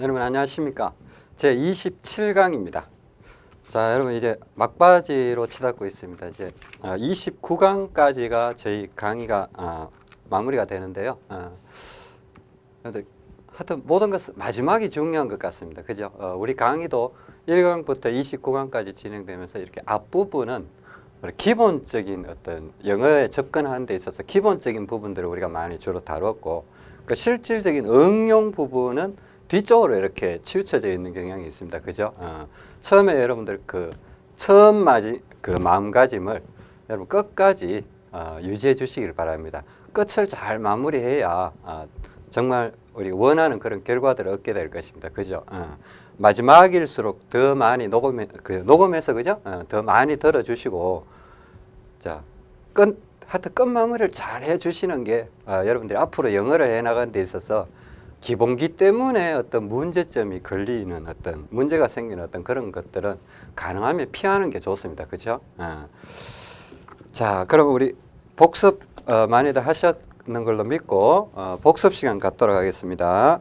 여러분 안녕하십니까? 제 27강입니다. 자 여러분 이제 막바지로 치닫고 있습니다. 이제 29강까지가 저희 강의가 어, 마무리가 되는데요. 어, 하여튼 모든 것은 마지막이 중요한 것 같습니다. 그죠? 어, 우리 강의도 1강부터 29강까지 진행되면서 이렇게 앞부분은 기본적인 어떤 영어에 접근하는 데 있어서 기본적인 부분들을 우리가 많이 주로 다뤘고 그 실질적인 응용 부분은 뒤쪽으로 이렇게 치우쳐져 있는 경향이 있습니다. 그죠? 어, 처음에 여러분들 그 처음 맞이 그 마음가짐을 여러분 끝까지 어, 유지해 주시길 바랍니다. 끝을 잘 마무리해야 어, 정말 우리 원하는 그런 결과들을 얻게 될 것입니다. 그죠? 어, 마지막일수록 더 많이 녹음해, 그 녹음해서 그죠? 어, 더 많이 들어주시고 자, 끝, 하여튼 끝 마무리를 잘 해주시는 게 어, 여러분들이 앞으로 영어를 해나가는 데 있어서 기본기 때문에 어떤 문제점이 걸리는 어떤 문제가 생기는 어떤 그런 것들은 가능하면 피하는 게 좋습니다. 그죠? 어. 자, 그럼 우리 복습 어, 많이들 하셨는 걸로 믿고 어, 복습 시간 갖도록 하겠습니다.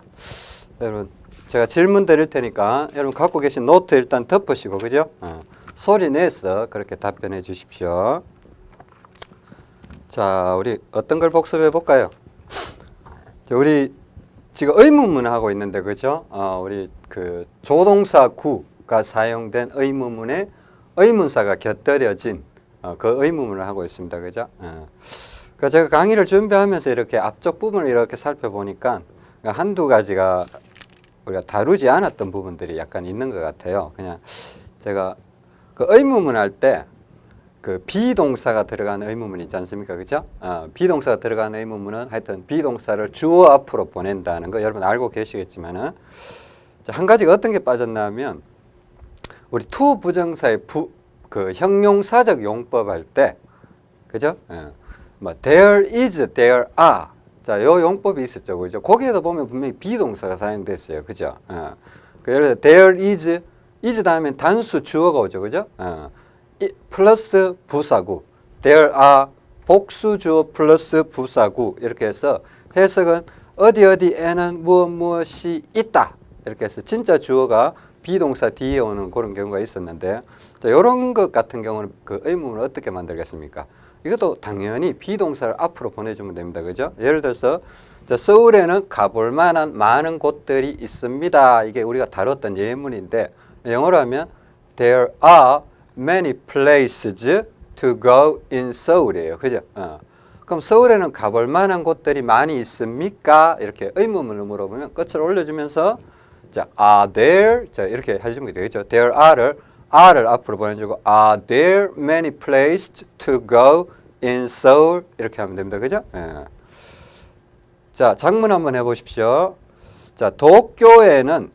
여러분 제가 질문 드릴 테니까 여러분 갖고 계신 노트 일단 덮으시고 그죠? 어. 소리 내서 그렇게 답변해 주십시오. 자, 우리 어떤 걸 복습해 볼까요? 우리 지금 의문문 하고 있는데 그죠? 어, 우리 그 조동사 구가 사용된 의문문에 의문사가 곁들여진 어, 그 의문문을 하고 있습니다. 그죠? 어. 그 제가 강의를 준비하면서 이렇게 앞쪽 부분을 이렇게 살펴보니까 한두 가지가 우리가 다루지 않았던 부분들이 약간 있는 것 같아요. 그냥 제가 그 의문문 할 때 그 비동사가 들어간 의문문 있지 않습니까? 그죠? 어, 비동사가 들어간 의문문은 하여튼 비동사를 주어 앞으로 보낸다는 거 여러분 알고 계시겠지만은 한 가지가 어떤 게 빠졌냐면 우리 투 부정사의 부, 그 형용사적 용법 할 때, 그죠? 어, 뭐 there is, there are. 자, 요 용법이 있었죠, 그죠? 거기에도 보면 분명히 비동사가 사용됐어요, 그죠? 어, 그 예를 들어 there is, is 다음에 단수 주어가 오죠, 그죠? 어, 플러스 부사구 there are 복수주어 플러스 부사구 이렇게 해서 해석은 어디 어디에는 무엇 무엇이 있다 이렇게 해서 진짜 주어가 비동사 뒤에 오는 그런 경우가 있었는데 이런 것 같은 경우는 그 의문을 어떻게 만들겠습니까? 이것도 당연히 비동사를 앞으로 보내주면 됩니다. 그죠? 예를 들어서 서울에는 가볼 만한 많은 곳들이 있습니다. 이게 우리가 다뤘던 예문인데 영어로 하면 there are many places to go in Seoul이에요. 그죠? 어. 그럼 서울에는 가볼 만한 곳들이 많이 있습니까? 이렇게 의문문을 물어보면 끝을 올려주면서 자, are there? 자, 이렇게 해주면 되겠죠. there are를 are를 앞으로 보내주고 are there many places to go in Seoul? 이렇게 하면 됩니다. 그죠? 예. 자, 장문 한번 해보십시오. 자, 도쿄에는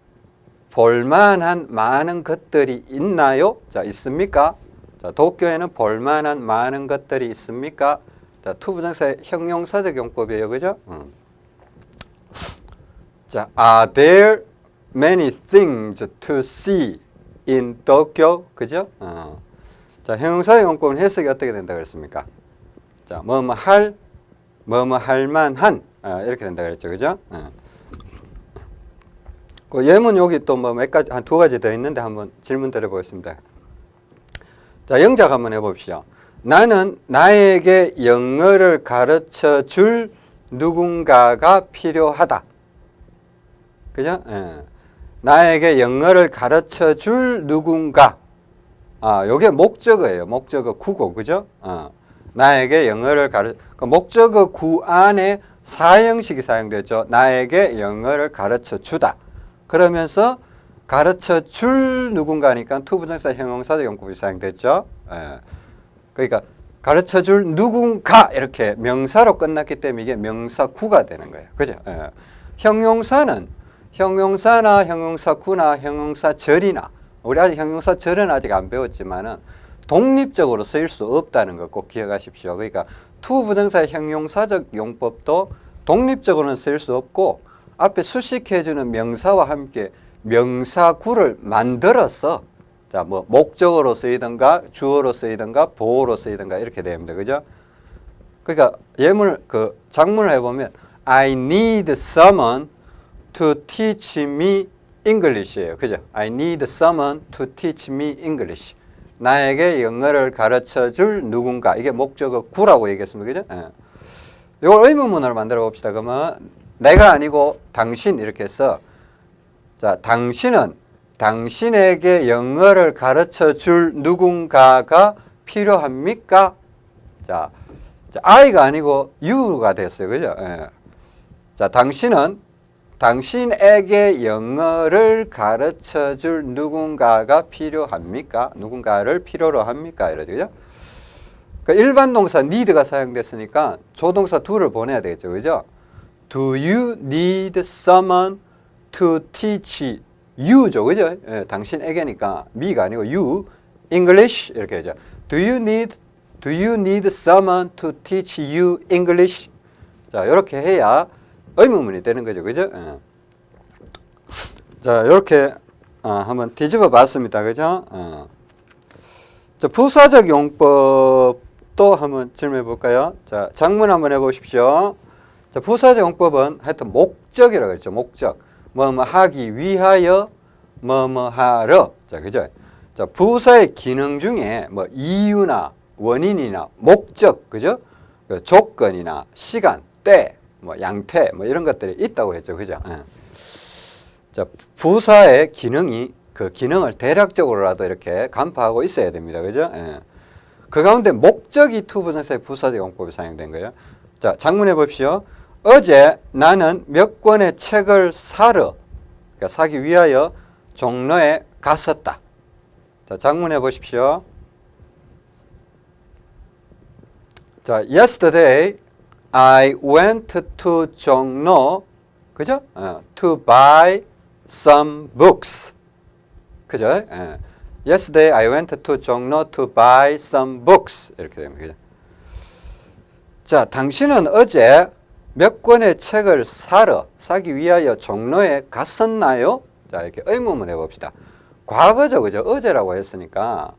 볼만한 많은 것들이 있나요? 자, 있습니까? 자, 도쿄에는 볼만한 많은 것들이 있습니까? 자, 투부정사의 형용사적 용법이에요. 그죠? 음. 자, are there many things to see in Tokyo? 그죠? 어. 자, 형용사의 용법은 해석이 어떻게 된다 그랬습니까? 자, 뭐뭐 할, 뭐뭐 할 만한, 어, 이렇게 된다 그랬죠. 그죠? 어. 그 예문 여기 또 뭐 몇 가지, 한 두 가지 더 있는데 한번 질문 드려보겠습니다. 자, 영작 한번 해봅시오. 나는 나에게 영어를 가르쳐 줄 누군가가 필요하다. 그죠? 예. 나에게 영어를 가르쳐 줄 누군가. 아, 요게 목적어예요. 목적어 구고. 그죠? 어. 나에게 영어를 가르, 그 목적어 구 안에 사형식이 사용되죠. 나에게 영어를 가르쳐 주다. 그러면서 가르쳐 줄 누군가니까 투부정사 형용사적 용법이 사용됐죠. 예. 그러니까 가르쳐 줄 누군가 이렇게 명사로 끝났기 때문에 이게 명사구가 되는 거예요. 그죠? 예. 형용사는 형용사나 형용사구나 형용사절이나 우리 아직 형용사절은 아직 안 배웠지만은 독립적으로 쓰일 수 없다는 거 꼭 기억하십시오. 그러니까 투부정사의 형용사적 용법도 독립적으로는 쓰일 수 없고 앞에 수식해주는 명사와 함께 명사구를 만들어서 자, 뭐, 목적어로 쓰이든가, 주어로 쓰이든가, 보어로 쓰이든가, 이렇게 됩니다. 그죠? 그러니까, 예문, 그, 작문을 해 보면, I need someone to teach me English예요. 그죠? I need someone to teach me English. 나에게 영어를 가르쳐 줄 누군가. 이게 목적어 구라고 얘기했습니다. 그죠? 예. 이걸 의문문으로 만들어 봅시다. 그러면 내가 아니고 당신 이렇게 해서 자, 당신은 당신에게 영어를 가르쳐 줄 누군가가 필요합니까? 자, 자, I가 아니고 you가 됐어요. 그죠? 예. 자, 당신은 당신에게 영어를 가르쳐 줄 누군가가 필요합니까? 누군가를 필요로 합니까? 이러죠. 그죠? 그 일반 동사 need가 사용됐으니까 조동사 do를 보내야 되겠죠. 그죠? Do you need someone to teach you죠. 그죠? 예, 당신에게니까 me가 아니고 you English 이렇게 하죠. Do you need Do you need someone to teach you English? 자, 이렇게 해야 의문문이 되는 거죠. 그죠? 예. 자, 이렇게 어, 한번 뒤집어 봤습니다. 그죠? 어. 자, 부사적 용법도 한번 질문해 볼까요? 자, 장문 한번 해 보십시오. 자, 부사적 용법은 하여튼 목적이라고 했죠. 목적. 뭐뭐 하기 위하여 뭐뭐 하러. 자, 그죠? 자, 부사의 기능 중에 뭐 이유나 원인이나 목적, 그죠? 그 조건이나 시간, 때, 뭐 양태, 뭐 이런 것들이 있다고 했죠. 그죠? 예. 자, 부사의 기능이 그 기능을 대략적으로라도 이렇게 간파하고 있어야 됩니다. 그죠? 예. 그 가운데 목적이 투부정사의 부사적 용법이 사용된 거예요. 자, 작문해 봅시오. 어제 나는 몇 권의 책을 사러, 그러니까 사기 위하여 종로에 갔었다. 자, 작문해 보십시오. 자, yesterday I went to 종로, 그죠? 어, to buy some books. 그죠? 예. Yesterday I went to 종로 to buy some books. 이렇게 됩니다. 그죠? 자, 당신은 어제 몇 권의 책을 사러, 사기 위하여 종로에 갔었나요? 자, 이렇게 의문문 해봅시다. 과거죠, 그죠? 어제라고 했으니까.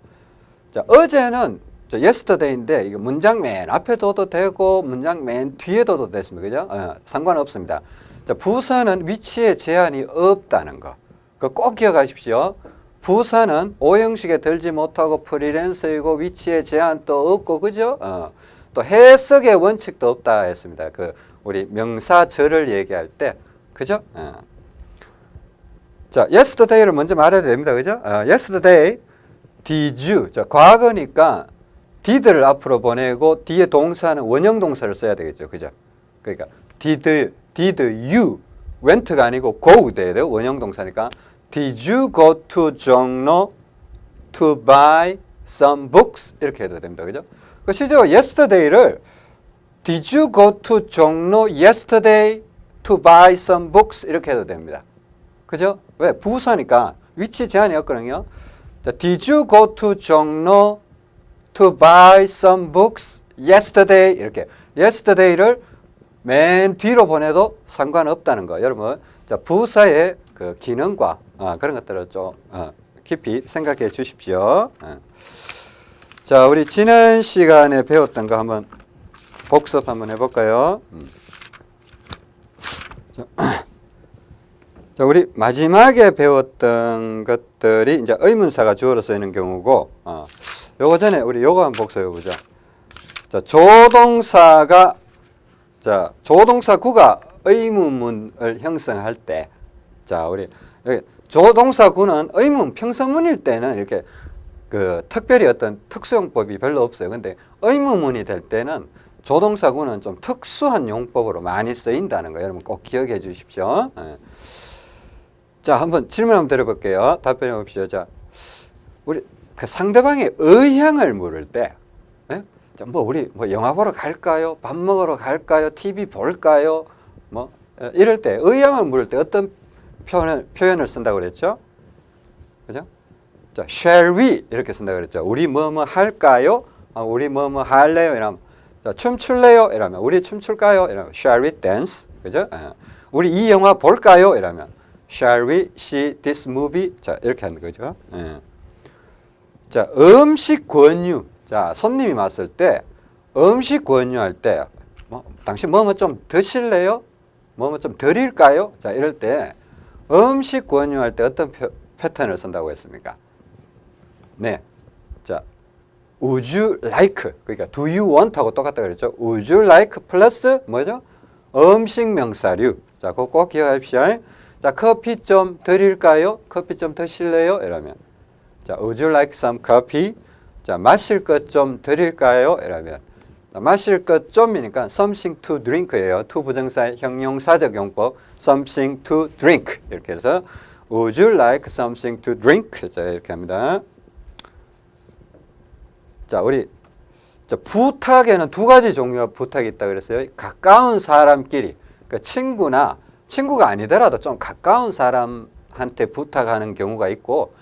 자, 어제는 자, yesterday인데, 이거 문장 맨 앞에 둬도 되고, 문장 맨 뒤에 둬도 됐습니다. 그죠? 어, 상관없습니다. 자, 부사는 위치에 제한이 없다는 거. 그꼭 기억하십시오. 부사는 오형식에 들지 못하고 프리랜서이고 위치에 제한도 없고 그죠? 어, 또 해석의 원칙도 없다 했습니다. 그 우리 명사절을 얘기할 때 그죠? 어. 자, yesterday를 먼저 말해야 됩니다. 그죠? 어, yesterday did you 자, 과거니까 did를 앞으로 보내고 뒤에 동사는 원형 동사를 써야 되겠죠. 그죠? 그러니까 did did you went가 아니고 go 돼야 돼요. 원형 동사니까 Did you go to 종로 to buy some books? 이렇게 해도 됩니다. 그죠? 그 실제로 yesterday를 Did you go to 종로 yesterday to buy some books? 이렇게 해도 됩니다. 그죠? 왜? 부사니까 위치 제한이 없거든요. 자, Did you go to 종로 to buy some books yesterday? 이렇게 yesterday를 맨 뒤로 보내도 상관없다는 거. 여러분, 자, 부사의 그 기능과 어, 그런 것들을 좀 어, 깊이 생각해 주십시오. 어. 자, 우리 지난 시간에 배웠던 거 한번 복습 한번 해볼까요? 음. 자, 자, 우리 마지막에 배웠던 것들이 이제 의문사가 주어로 쓰이는 경우고, 어, 요거 전에 우리 요거 한번 복습해 보자. 자, 조동사가 자, 조동사 구가 의문문을 형성할 때, 자, 우리 여기 조동사 구는 의문 평서문일 때는 이렇게 그 특별히 어떤 특수용법이 별로 없어요. 근데 의문문이 될 때는 조동사 구는 좀 특수한 용법으로 많이 쓰인다는 거 여러분 꼭 기억해 주십시오. 예. 자, 한번 질문 한번 드려볼게요. 답변해 봅시다. 자, 우리 그 상대방의 의향을 물을 때, 예? 자, 뭐 우리 뭐 영화 보러 갈까요? 밥 먹으러 갈까요? TV 볼까요? 뭐 예, 이럴 때 의향을 물을 때 어떤 표현을, 표현을 쓴다고 그랬죠? 자, shall we 이렇게 쓴다고 그랬죠. 우리 뭐 뭐 할까요? 아, 우리 뭐 뭐 할래요? 이러면 자, 춤출래요? 이러면 우리 춤출까요? 이러면 shall we dance? 그죠? 예. 우리 이 영화 볼까요? 이러면 shall we see this movie? 자, 이렇게 하는 거죠. 예. 자, 음식 권유. 자, 손님이 왔을 때 음식 권유할 때 뭐, 당신 뭐뭐 좀 드실래요? 뭐뭐 좀 드릴까요? 자, 이럴 때 음식 권유할 때 어떤 표- 패턴을 쓴다고 했습니까? 네. 자, would you like 그러니까 do you want 하고 똑같다 그랬죠. would you like 플러스 뭐죠? 음식 명사류. 자, 그거 꼭 기억하십시오. 자, 커피 좀 드릴까요? 커피 좀 드실래요? 이러면 자, would you like some coffee? 자, 마실 것 좀 드릴까요? 이러면 자, 마실 것 좀이니까 something to drink예요. to 부정사의 형용사적 용법 something to drink 이렇게 해서 would you like something to drink? 자, 이렇게 합니다. 자, 우리 자, 부탁에는 두 가지 종류의 부탁이 있다 그랬어요. 가까운 사람끼리, 그 친구나 친구가 아니더라도 좀 가까운 사람한테 부탁하는 경우가 있고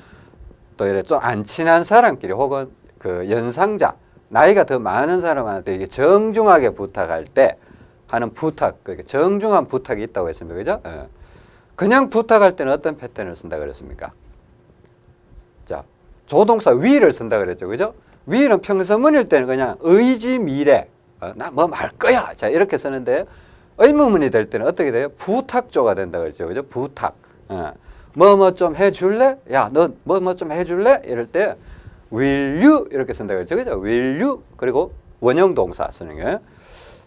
또 이래 좀 안 친한 사람끼리 혹은 그 연상자, 나이가 더 많은 사람한테 이게 정중하게 부탁할 때 하는 부탁, 그게 정중한 부탁이 있다고 했습니다. 그죠? 예. 그냥 부탁할 때는 어떤 패턴을 쓴다 그랬습니까? 자, 조동사 위를 쓴다 그랬죠. 그죠? 위는 평서문일 때는 그냥 의지 미래. 어, 나뭐 말 거야. 자, 이렇게 쓰는데 의문문이 될 때는 어떻게 돼요? 부탁조가 된다 그랬죠. 그죠? 부탁. 뭐 뭐 좀 해줄래? 야, 너 뭐 뭐 좀 해줄래? 이럴 때 will you 이렇게 쓴다 그랬죠. 그죠? will you 그리고 원형 동사 쓰는 게.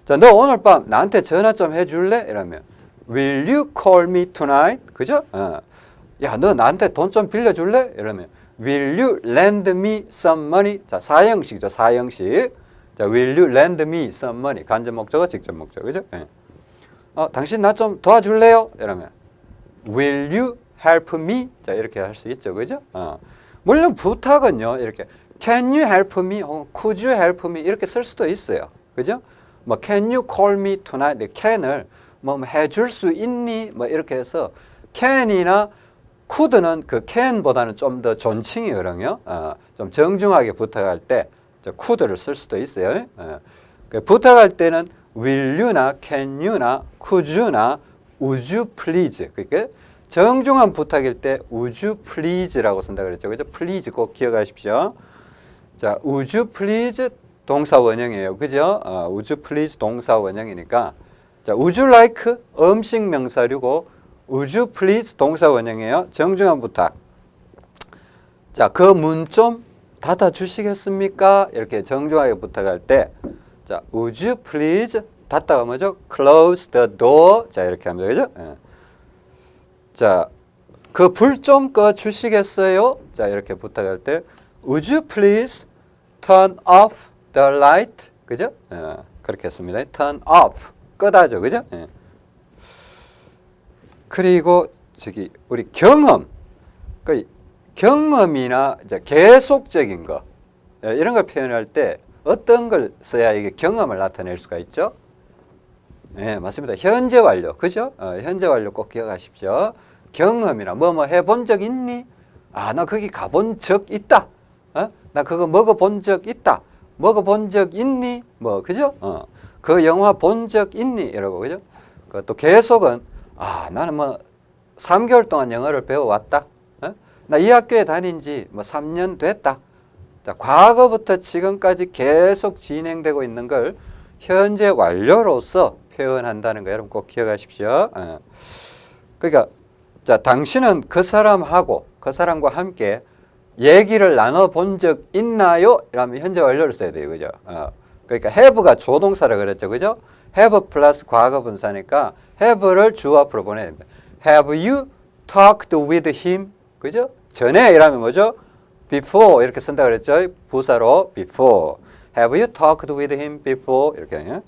자, 너 오늘 밤 나한테 전화 좀 해줄래? 이러면 will you call me tonight? 그죠? 어. 야, 너 나한테 돈 좀 빌려줄래? 이러면 will you lend me some money? 자, 사형식이죠. 사형식. 자, will you lend me some money? 간접 목적어, 직접 목적어. 그죠? 예. 어, 당신 나 좀 도와줄래요? 이러면 will you help me? 자, 이렇게 할 수 있죠. 그죠? 어. 물론 부탁은요. 이렇게 can you help me? 혹은 could you help me? 이렇게 쓸 수도 있어요. 그죠? 뭐 can you call me tonight? 네, can을 뭐 해줄 수 있니? 뭐 이렇게 해서 can이나 could는 그 can보다는 좀 더 존칭이거든요. 어, 좀 정중하게 부탁할 때저 could를 쓸 수도 있어요. 어. 그 부탁할 때는 will you나 can you나 could you나 would you please 그러니까 정중한 부탁일 때 would you please라고 쓴다 그랬죠. 그죠? please 꼭 기억하십시오. 자, would you please 동사 원형이에요. 그죠? 어, would you please 동사 원형이니까 자, would you like 음식 명사류고 would you please 동사 원형이에요. 정중한 부탁. 자, 그 문 좀 닫아 주시겠습니까? 이렇게 정중하게 부탁할 때 자, would you please 닫다가 뭐죠? close the door. 자, 이렇게 합니다. 그죠? 예. 자, 그 불 좀 꺼 주시겠어요? 자, 이렇게 부탁할 때 would you please turn off the light? 그죠? 예, 그렇게 했습니다. turn off. 끄다죠. 그죠? 예. 그리고 저기 우리 경험. 그 경험이나 이제 계속적인 거 예, 이런 걸 표현할 때 어떤 걸 써야 이게 경험을 나타낼 수가 있죠? 네, 맞습니다. 현재 완료. 그죠? 어, 현재 완료 꼭 기억하십시오. 경험이나 뭐 뭐 해본 적 있니? 아, 나 거기 가본 적 있다. 어? 나 그거 먹어본 적 있다. 먹어본 적 있니? 뭐, 그죠? 어. 그 영화 본 적 있니? 이러고, 그죠? 그 또 계속은, 아, 나는 뭐, 3개월 동안 영어를 배워왔다. 어? 나이 학교에 다닌 지 뭐 3년 됐다. 자, 과거부터 지금까지 계속 진행되고 있는 걸 현재 완료로서 표현한다는 거 여러분 꼭 기억하십시오. 어. 그러니까 자 당신은 그 사람하고 그 사람과 함께 얘기를 나눠 본 적 있나요? 이러면 현재 완료를 써야 돼요, 그죠? 어. 그러니까 have가 조동사라 그랬죠, 그죠? have 플러스 과거 분사니까 have를 주 앞으로 보내야 됩니다. Have you talked with him? 그죠? 전에 이라면 뭐죠? before 이렇게 쓴다 그랬죠? 부사로 before. Have you talked with him before? 이렇게. 예?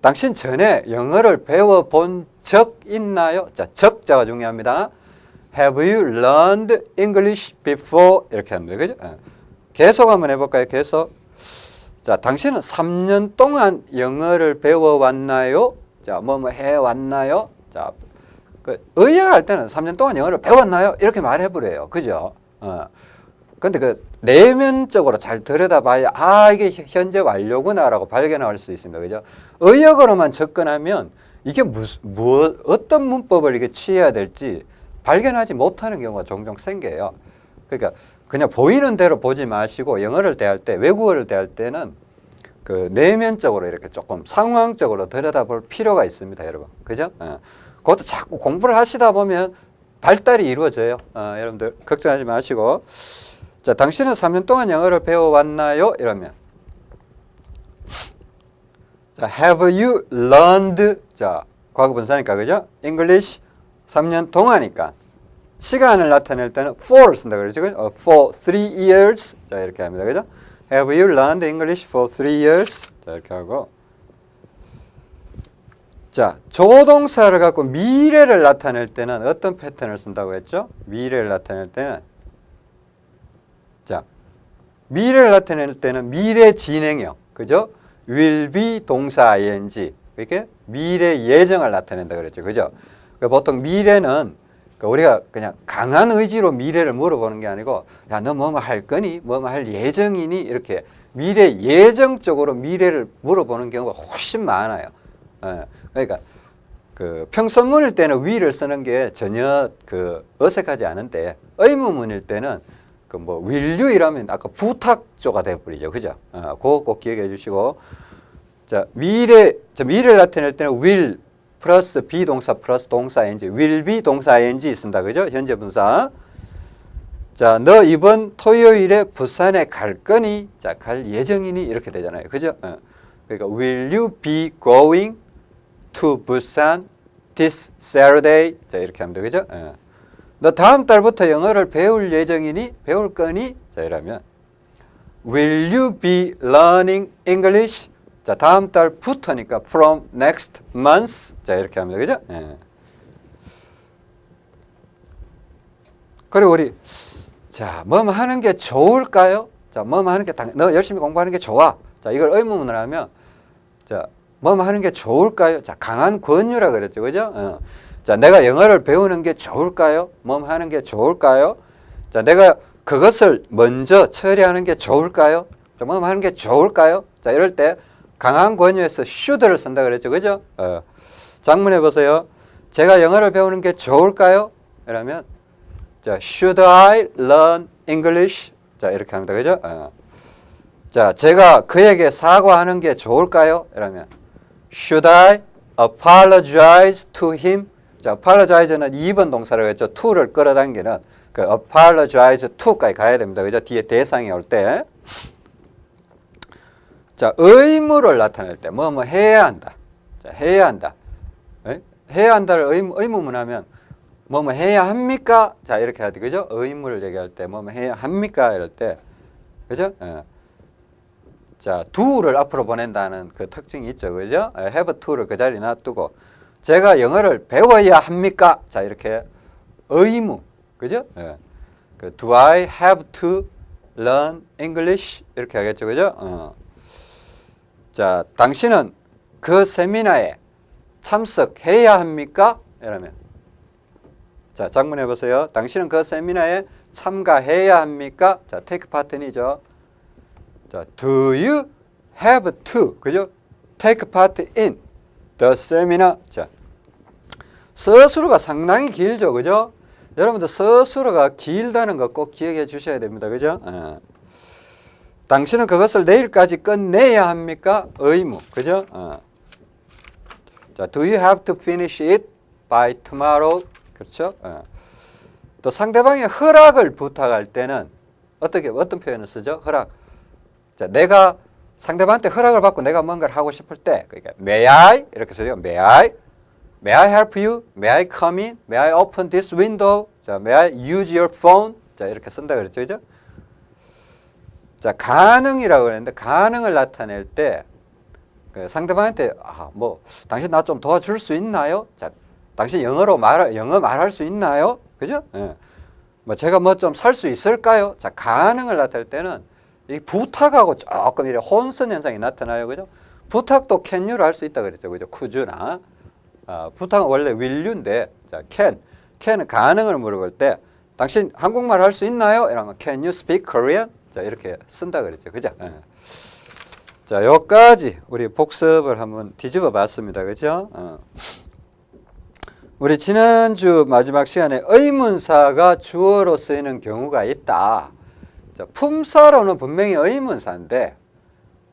당신 전에 영어를 배워본 적 있나요? 자, 적자가 중요합니다. Have you learned English before? 이렇게 합니다. 그죠? 예. 계속 한번 해볼까요? 계속. 자, 당신은 3년 동안 영어를 배워왔나요? 자, 뭐 뭐 해왔나요? 자, 그 의역할 때는 3년 동안 영어를 배웠나요? 이렇게 말해버려요. 그죠? 어. 근데 그 내면적으로 잘 들여다봐야 아 이게 현재 완료구나라고 발견할 수 있습니다. 그죠? 의역으로만 접근하면 이게 무슨 뭐 어떤 문법을 이게 취해야 될지 발견하지 못하는 경우가 종종 생겨요. 그러니까 그냥 보이는 대로 보지 마시고 영어를 대할 때 외국어를 대할 때는 그 내면적으로 이렇게 조금 상황적으로 들여다볼 필요가 있습니다, 여러분. 그죠? 예. 그것도 자꾸 공부를 하시다 보면 발달이 이루어져요. 어, 여러분들 걱정하지 마시고 자 당신은 3년 동안 영어를 배워왔나요? 이러면 자 have you learned 자 과거 분사니까 그죠? English 3년 동안이니까 시간을 나타낼 때는 for 쓴다 그러죠. 그죠? 어, for three years 자 이렇게 합니다. 그죠? Have you learned English for three years? 자 이렇게 하고 자, 조동사를 갖고 미래를 나타낼 때는 어떤 패턴을 쓴다고 했죠? 미래를 나타낼 때는 자, 미래를 나타낼 때는 미래 진행형, 그죠? will be 동사 ing 이렇게 미래 예정을 나타낸다 그랬죠, 그죠? 그러니까 보통 미래는 그러니까 우리가 그냥 강한 의지로 미래를 물어보는 게 아니고 야, 너 뭐뭐 할 거니? 뭐뭐 할 예정이니? 이렇게 미래 예정적으로 미래를 물어보는 경우가 훨씬 많아요. 예. 그러니까 그 평서문일 때는 위를 쓰는 게 전혀 그 어색하지 않은데 의문문일 때는 그뭐 will you 이라면 아까 부탁조가 돼버리죠. 그죠? 어, 그거 꼭 기억해 주시고 자 미래 자 미래를 나타낼 때는 will 플러스 비동사 플러스 동사 ing will be 동사 ing 쓴다. 그죠? 현재 분사 자, 너 이번 토요일에 부산에 갈 거니? 자, 갈 예정이니? 이렇게 되잖아요. 그죠? 어. 그러니까 will you be going to Busan this Saturday? 자, 이렇게 하면 되죠? 어. 너 다음 달부터 영어를 배울 예정이니? 배울 거니? 자, 이러면 will you be learning English? 자, 다음 달부터니까 from next month. 자, 이렇게 하면 되죠? 예. 그리고 우리 자, 뭐 하는 게 좋을까요? 자, 뭐 하는 게, 당, 너 열심히 공부하는 게 좋아. 자, 이걸 의문문을 하면, 자, 뭐 하는 게 좋을까요? 자, 강한 권유라 그랬죠. 그죠? 어. 자, 내가 영어를 배우는 게 좋을까요? 뭐 하는 게 좋을까요? 자, 내가 그것을 먼저 처리하는 게 좋을까요? 자, 뭐 하는 게 좋을까요? 자, 이럴 때 강한 권유에서 should를 쓴다 그랬죠. 그죠? 어. 장문해 보세요. 제가 영어를 배우는 게 좋을까요? 이러면 자, should I learn English? 자, 이렇게 합니다. 그죠? 어. 자, 제가 그에게 사과하는 게 좋을까요? 이러면 should I apologize to him? 자, apologize는 2번 동사라고 했죠. to를 끌어당기는 그 apologize to까지 가야 됩니다. 그죠? 뒤에 대상이 올 때. 자, 의무를 나타낼 때 뭐 뭐 해야 한다. 자, 해야 한다. 에? 해야 한다를 의무, 의무문 하면 뭐 뭐 해야 합니까? 자 이렇게 해야 돼 그죠? 의무를 얘기할 때 뭐 뭐 해야 합니까? 이럴 때 그죠? 예. 자 do를 앞으로 보낸다는 그 특징이 있죠 그죠? 예, have to를 그 자리에 놔두고 제가 영어를 배워야 합니까? 자 이렇게 의무 그죠? 예. 그 do I have to learn English? 이렇게 하겠죠 그죠? 어. 자 당신은 그 세미나에 참석해야 합니까? 이러면 자, 장문해 보세요. 당신은 그 세미나에 참가해야 합니까? 자, take part이죠. 자, do you have to? 그죠? take part in the seminar. 자, 서술어가 상당히 길죠. 그죠? 여러분들 서술어가 길다는 거 꼭 기억해 주셔야 됩니다. 그죠? 어. 당신은 그것을 내일까지 끝내야 합니까? 의무. 그죠? 어. 자, do you have to finish it by tomorrow? 그렇죠? 어. 또 상대방의 허락을 부탁할 때는 어떻게 어떤 표현을 쓰죠? 허락. 자, 내가 상대방한테 허락을 받고 내가 뭔가를 하고 싶을 때 그러니까 may I 이렇게 쓰죠. may I may I help you? may I come in? may I open this window? 자, may I use your phone? 자, 이렇게 쓴다 그랬죠. 그죠? 자, 가능이라고 그랬는데 가능을 나타낼 때그 상대방한테 아, 뭐 당신 나 좀 도와줄 수 있나요? 자, 당신 영어로 말 영어 말할 수 있나요? 그죠? 예. 뭐 제가 뭐 좀 살 수 있을까요? 자 가능을 나타낼 때는 이 부탁하고 조금 이래 혼선 현상이 나타나요, 그죠? 부탁도 can you를 할 수 있다 그랬죠, 그죠? could나 아, 부탁은 원래 you인데 자 can can은 가능을 물어볼 때 당신 한국말 할 수 있나요? 이러면 can you speak Korean? 자 이렇게 쓴다 그랬죠, 그죠? 예. 자 여기까지 우리 복습을 한번 뒤집어 봤습니다, 그죠? 어. 우리 지난주 마지막 시간에 의문사가 주어로 쓰이는 경우가 있다. 자, 품사로는 분명히 의문사인데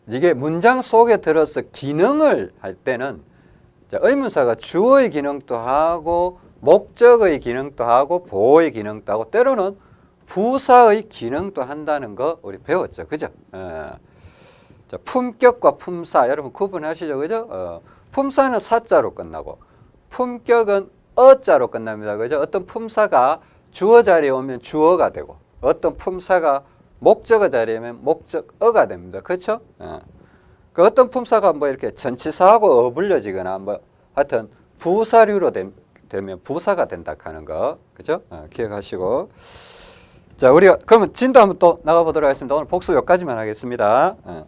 이게 문장 속에 들어서 기능을 할 때는 자, 의문사가 주어의 기능도 하고 목적의 기능도 하고 보호의 기능도 하고 때로는 부사의 기능도 한다는 거 우리 배웠죠. 그죠? 예. 자, 품격과 품사 여러분 구분하시죠. 그죠? 어, 품사는 사자로 끝나고 품격은 어자로 끝납니다. 그죠? 어떤 품사가 주어 자리에 오면 주어가 되고 어떤 품사가 목적어 자리에 오면 목적어가 됩니다. 그렇죠? 예. 그 어떤 품사가 뭐 이렇게 전치사하고 어불려지거나 뭐 하여튼 부사류로 되, 면 부사가 된다 하는 거. 그죠? 어, 기억하시고. 자, 우리가 그러면 진도 한번 또 나가 보도록 하겠습니다. 오늘 복수 여기까지만 하겠습니다. 어.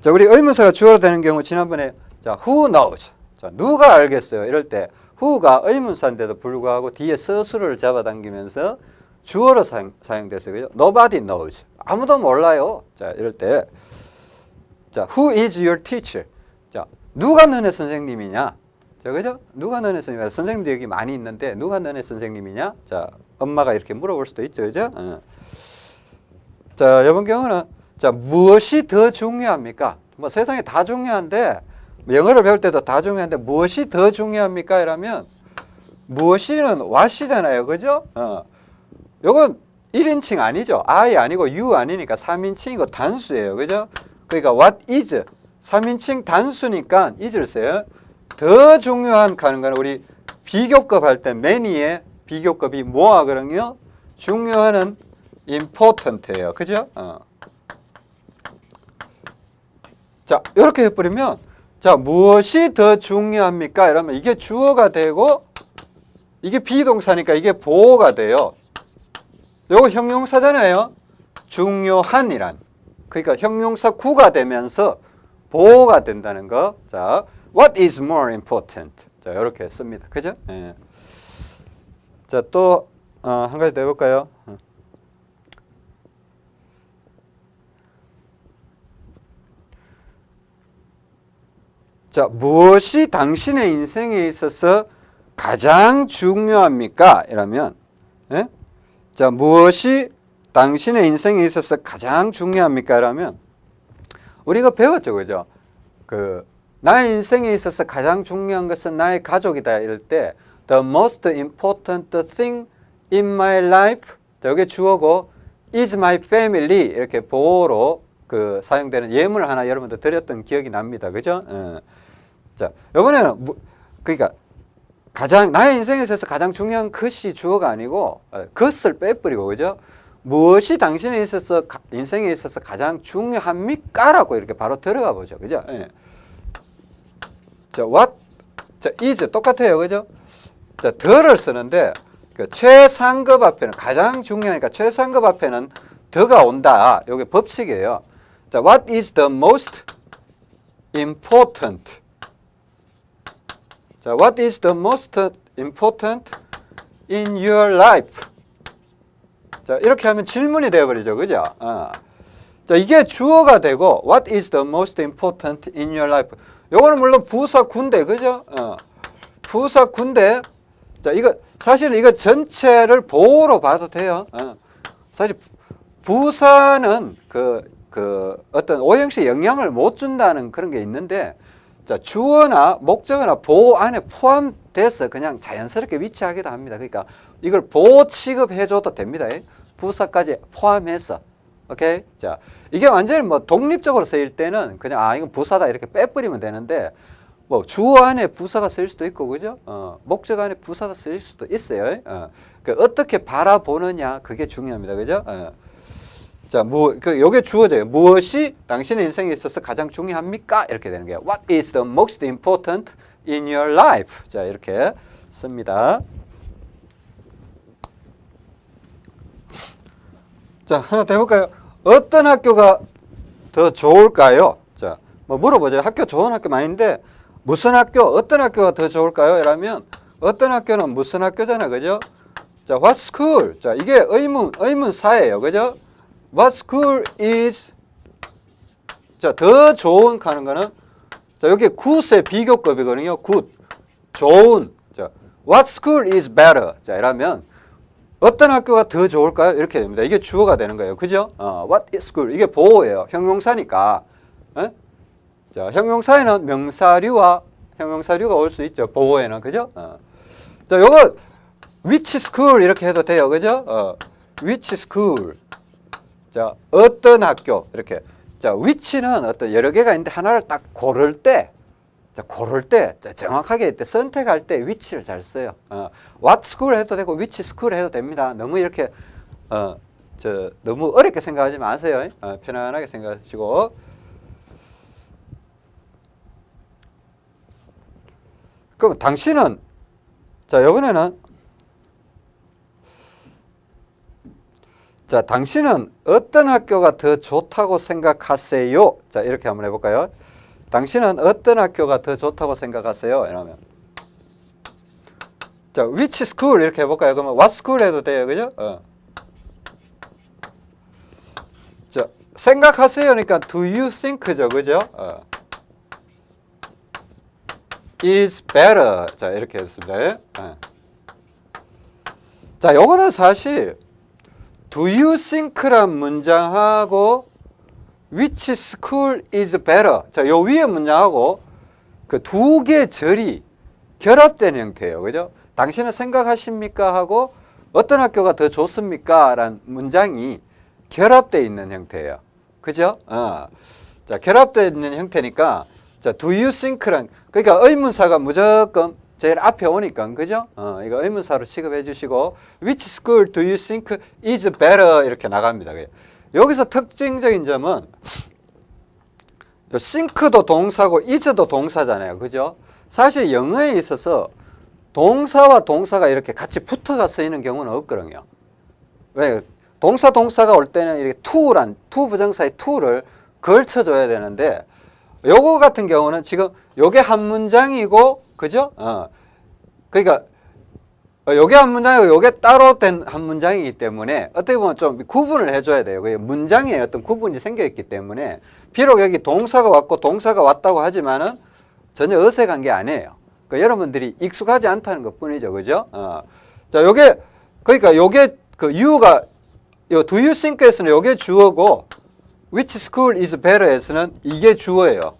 자, 우리 의문사가 주어로 되는 경우 지난번에 자, who knows. 자, 누가 알겠어요? 이럴 때 who가 의문사인데도 불구하고 뒤에 서술을 잡아당기면서 주어로 사용, 사용됐어요. 그죠? nobody knows. 아무도 몰라요. 자, 이럴 때 자, who is your teacher? 자, 누가 너네 선생님이냐? 자, 그죠? 누가 너네 선생님이냐? 선생님도 여기 많이 있는데 누가 너네 선생님이냐? 자, 엄마가 이렇게 물어볼 수도 있죠. 그죠? 어. 자, 이번 경우는 자, 무엇이 더 중요합니까? 뭐 세상에 다 중요한데 영어를 배울 때도 다 중요한데 무엇이 더 중요합니까? 이라면 무엇이는 what이잖아요. 그죠? 어. 요건 1인칭 아니죠. I 아니고 you 아니니까 3인칭이고 단수예요. 그죠? 그러니까 what is 3인칭 단수니까 is를 써요. 더 중요한 가는 건 우리 비교급 할 때 many의 비교급이 뭐하 그러요 중요한은 important예요. 그죠? 어. 자, 이렇게 해버리면 자, 무엇이 더 중요합니까? 이러면 이게 주어가 되고 이게 비동사니까 이게 보호가 돼요. 요거 형용사잖아요. 중요한이란. 그러니까 형용사 구가 되면서 보호가 된다는 거. 자, what is more important? 자, 이렇게 씁니다. 그죠? 예. 자, 또, 어, 한 가지 더 해볼까요? 어. 자, 무엇이 당신의 인생에 있어서 가장 중요합니까? 이러면, 예? 자, 무엇이 당신의 인생에 있어서 가장 중요합니까? 라면 우리가 배웠죠. 그죠? 그 나의 인생에 있어서 가장 중요한 것은 나의 가족이다. 이럴 때 the most important thing in my life 여기 주어고 is my family 이렇게 보호로 그 사용되는 예문을 하나 여러분들 드렸던 기억이 납니다. 그죠? 예. 자, 이번에는 무, 그러니까 가장 나의 인생에 있어서 가장 중요한 것이 주어가 아니고 어, 것을 빼버리고 그죠? 무엇이 당신에 있어서 인생에 있어서 가장 중요합니까?라고 이렇게 바로 들어가 보죠, 그죠? 예. 자, what, 자, is 똑같아요, 그죠? 자, 더를 쓰는데 그 최상급 앞에는 가장 중요하니까 최상급 앞에는 더가 온다. 이게 법칙이에요. 자, what is the most important? 자, what is the most important in your life? 자, 이렇게 하면 질문이 되어버리죠. 그죠? 어. 자, 이게 주어가 되고, what is the most important in your life? 요거는 물론 부사 군대, 그죠? 어. 부사 군대. 자, 이거, 사실 이거 전체를 보호로 봐도 돼요. 어. 사실 부사는 그, 그 어떤 오형식 영향을 못 준다는 그런 게 있는데, 자, 주어나 목적어나 보호 안에 포함돼서 그냥 자연스럽게 위치하기도 합니다. 그러니까 이걸 보호 취급해줘도 됩니다. 부사까지 포함해서. 오케이? 자, 이게 완전히 뭐 독립적으로 쓰일 때는 그냥 아, 이건 부사다 이렇게 빼버리면 되는데 뭐 주어 안에 부사가 쓰일 수도 있고, 그죠? 어, 목적 안에 부사가 쓰일 수도 있어요. 어, 그 어떻게 바라보느냐, 그게 중요합니다. 그죠? 어. 자, 뭐, 그, 요게 주어져요. 무엇이 당신의 인생에 있어서 가장 중요합니까? 이렇게 되는 거예요. What is the most important in your life? 자, 이렇게 씁니다. 자, 하나 더 해볼까요? 어떤 학교가 더 좋을까요? 자, 뭐 물어보죠. 학교 좋은 학교 많은데 무슨 학교, 어떤 학교가 더 좋을까요? 이라면 어떤 학교는 무슨 학교잖아. 그죠? 자, what school? 자, 이게 의문, 의문사예요. 그죠? What school is 자, 더 좋은 하는 거는 자, 여기 굿의 비교급이거든요. good. 좋은. 자, what school is better? 자, 이러면 어떤 학교가 더 좋을까요? 이렇게 됩니다. 이게 주어가 되는 거예요. 그죠? 어, what school? 이게 보어예요. 형용사니까. 에? 자, 형용사에는 명사류와 형용사류가 올 수 있죠. 보어에는. 그죠? 어. 자, 요거 which school 이렇게 해도 돼요. 그죠? 어, which school. 자, 어떤 학교 이렇게. 자, which는 어떤 여러 개가 있는데 하나를 딱 고를 때 자, 고를 때 자, 정확하게 때 선택할 때 which를 잘 써요. 어, what school 해도 되고 which school 해도 됩니다. 너무 이렇게 어, 저 너무 어렵게 생각하지 마세요. 어, 편안하게 생각하시고 그럼 당신은 자 이번에는 자 당신은 어떤 학교가 더 좋다고 생각하세요? 자 이렇게 한번 해볼까요? 당신은 어떤 학교가 더 좋다고 생각하세요? 이러면 자 which school 이렇게 해볼까요? 그러면 what school 해도 돼요, 그죠? 어. 자 생각하세요니까 do you think죠, 그죠? 어. Is better. 자, 이렇게 했습니다. 예. 자, 요거는 사실 do you think란 문장하고 which school is better. 자, 요 위에 문장하고 그 두 개 절이 결합된 형태예요. 그죠? 당신은 생각하십니까? 하고 어떤 학교가 더 좋습니까? 라는 문장이 결합되어 있는 형태예요. 그죠? 어. 자, 결합되어 있는 형태니까 자, do you think란 그러니까 의문사가 무조건 제일 앞에 오니까 그죠? 어, 이거 의문사로 취급해 주시고 which school do you think is better 이렇게 나갑니다. 여기서 특징적인 점은 think도 동사고 is도 동사잖아요. 그죠? 사실 영어에 있어서 동사와 동사가 이렇게 같이 붙어가 쓰이는 경우는 없거든요. 왜? 동사 동사가 올 때는 이렇게 to란 to 부정사의 to를 걸쳐줘야 되는데 요거 같은 경우는 지금 요게 한 문장이고 그죠? 어. 그러니까 요게 한 문장이고 요게 따로 된 한 문장이기 때문에 어떻게 보면 좀 구분을 해줘야 돼요. 그 문장에 어떤 구분이 생겨 있기 때문에 비록 여기 동사가 왔고 동사가 왔다고 하지만은 전혀 어색한 게 아니에요. 그러니까 여러분들이 익숙하지 않다는 것 뿐이죠. 그죠? 어. 자, 요게 그러니까 요게 그 you가 요 do you think에서는 요게 주어고 which school is better에서는 이게 주어예요.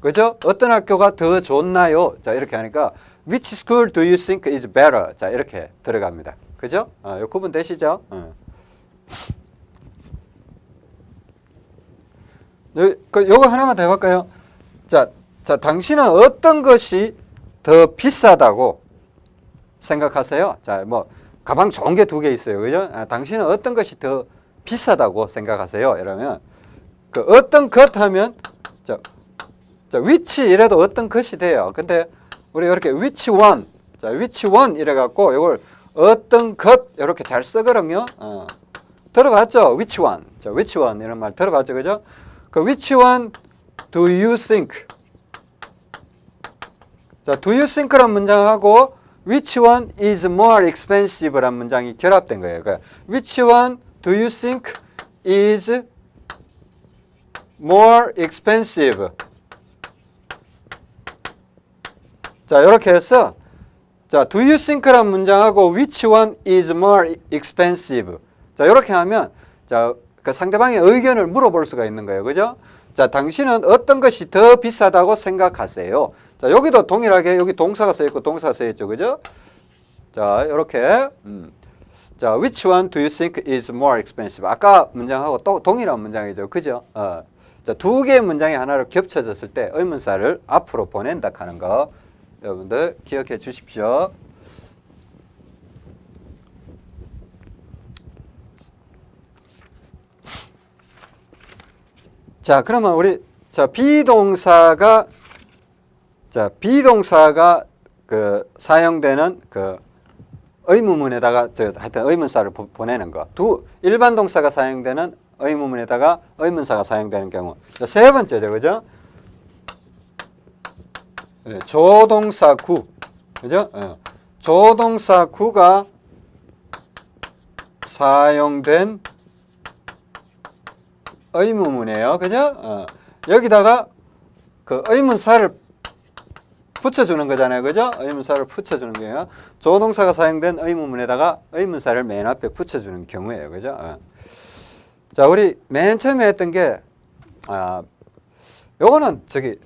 그죠? 어떤 학교가 더 좋나요? 자, 이렇게 하니까 which school do you think is better? 자, 이렇게 들어갑니다. 그죠? 어, 요 구분 되시죠? 어. 요, 그, 요거 하나만 더 해볼까요? 자, 자, 당신은 어떤 것이 더 비싸다고 생각하세요? 자, 뭐, 가방 좋은 게 두 개 있어요. 그죠? 아, 당신은 어떤 것이 더 비싸다고 생각하세요? 이러면, 그 어떤 것 하면, 자, 자, which 이래도 어떤 것이 돼요. 근데 우리 이렇게 which one, 자, which one 이래 갖고 이걸 어떤 것 이렇게 잘 쓰거든요. 어. 들어봤죠? which one. 자, which one 이런 말 들어봤죠? 그죠? 그 which do you think? 자, do you think란 문장하고 which one is more expensive란 문장이 결합된 거예요. 그러니까 which one do you think is more expensive? 자, 이렇게 해서 자, do you think란 문장하고 which one is more expensive? 자, 이렇게 하면 자, 그 상대방의 의견을 물어볼 수가 있는 거예요. 그죠? 자, 당신은 어떤 것이 더 비싸다고 생각하세요? 자, 여기도 동일하게 여기 동사가 써 있고 동사가 써 있죠. 그죠? 자, 이렇게 음. 자, which one do you think is more expensive? 아까 문장하고 또 동일한 문장이죠. 그죠? 어. 자, 두 개의 문장이 하나로 겹쳐졌을 때 의문사를 앞으로 보낸다 하는 거 여러분들 기억해 주십시오. 자, 그러면 우리 자 비동사가 자 비동사가 그 사용되는 그 의문문에다가 저 하여튼 의문사를 보, 보내는 거. 두 일반 동사가 사용되는 의문문에다가 의문사가 사용되는 경우. 자, 세 번째죠, 그죠? 네, 조동사 구. 그죠? 어. 조동사 구가 사용된 의문문이에요. 그죠? 어. 여기다가 그 의문사를 붙여주는 거잖아요. 그죠? 의문사를 붙여주는 거예요. 조동사가 사용된 의문문에다가 의문사를 맨 앞에 붙여주는 경우예요. 그죠? 어. 자, 우리 맨 처음에 했던 게, 아, 요거는 저기,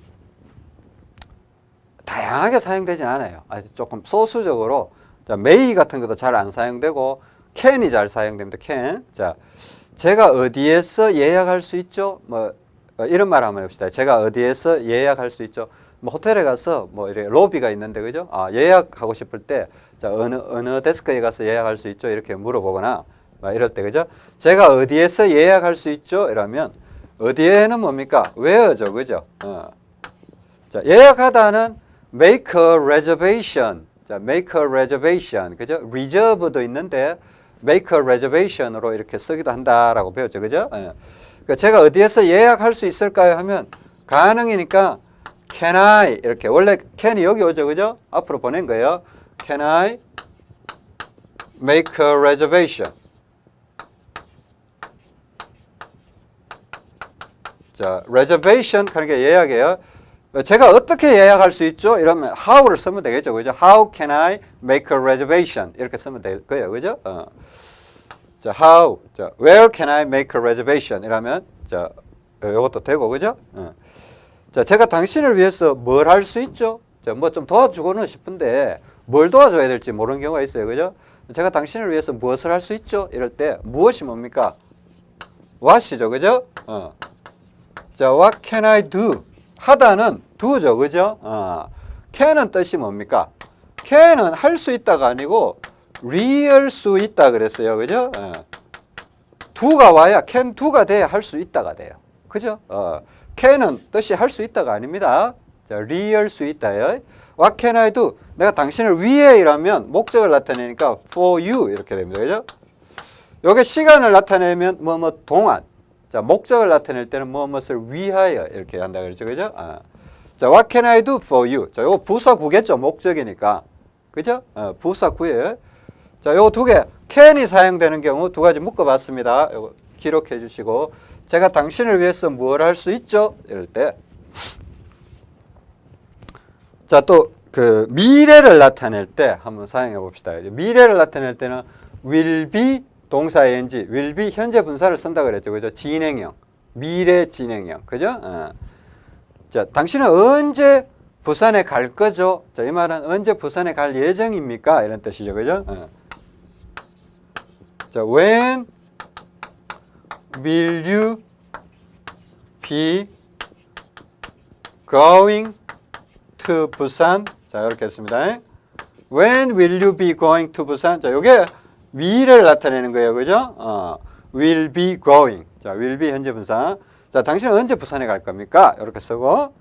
다양하게 사용되진 않아요. 아주 조금 소수적으로 자, may 같은 것도 잘 안 사용되고 can이 잘 사용됩니다. can. 자, 제가 어디에서 예약할 수 있죠? 뭐 어, 이런 말 한번 해봅시다. 제가 어디에서 예약할 수 있죠? 뭐 호텔에 가서 뭐 이렇게 로비가 있는데 그죠? 아, 예약하고 싶을 때 자, 어느 어느 데스크에 가서 예약할 수 있죠? 이렇게 물어보거나 막 이럴 때 그죠? 제가 어디에서 예약할 수 있죠? 이러면 어디에는 뭡니까? where죠. 그죠? 어. 자, 예약하다는 make a reservation. 자, make a reservation. 그죠? reserve도 있는데 make a reservation으로 이렇게 쓰기도 한다라고 배웠죠. 그죠? 예. 그러니까 제가 어디에서 예약할 수 있을까요? 하면 가능이니까 can I 이렇게 원래 can이 여기 오죠. 그죠? 앞으로 보낸 거예요. can I make a reservation? 자, reservation 게 예약이에요. 제가 어떻게 예약할 수 있죠? 이러면 how를 쓰면 되겠죠. 그죠? How can I make a reservation? 이렇게 쓰면 될 거예요. 그죠? 어. 자, how. 자, where can I make a reservation? 이러면 자, 이것도 되고 그죠? 어. 자, 제가 당신을 위해서 뭘 할 수 있죠? 자, 뭐 좀 도와주고는 싶은데 뭘 도와줘야 될지 모르는 경우가 있어요. 그죠? 제가 당신을 위해서 무엇을 할 수 있죠? 이럴 때 무엇이 뭡니까? what이죠. 그죠? 어. 자, what can I do? 하다는 do죠. 그죠? 어. can은 뜻이 뭡니까? can은 할 수 있다가 아니고 real 수 있다 그랬어요. 그죠? 어. do가 와야 can do가 돼야 할 수 있다가 돼요. 그죠? 어. can은 뜻이 할 수 있다가 아닙니다. 자, real 수 있다요. What can I do? 내가 당신을 위해 이라면 목적을 나타내니까 for you 이렇게 됩니다. 그죠? 요게 시간을 나타내면 뭐 뭐 동안 자, 목적을 나타낼 때는 무엇을 위하여 이렇게 한다 그랬죠. 그죠? 아. 자, what can I do for you? 자, 요거 부사 구겠죠. 목적이니까. 그죠? 어, 부사 구예요. 자, 요거 두 개. can이 사용되는 경우 두 가지 묶어 봤습니다. 요거 기록해 주시고 제가 당신을 위해서 뭘할수 있죠? 이럴 때 자, 또 그 미래를 나타낼 때 한번 사용해 봅시다. 미래를 나타낼 때는 will be 동사 ing, will be 현재 분사를 쓴다 그랬죠. 그죠? 진행형. 미래 진행형. 그죠? 어. 자, 당신은 언제 부산에 갈 거죠? 자, 이 말은 언제 부산에 갈 예정입니까? 이런 뜻이죠. 그죠? 어. 자, when will you be going to 부산? 자, 이렇게 했습니다. When will you be going to 부산? 자, 요게 미래를 나타내는 거예요. 그죠? 어, will be going. 자, will be 현재 분사. 자, 당신은 언제 부산에 갈 겁니까? 이렇게 쓰고.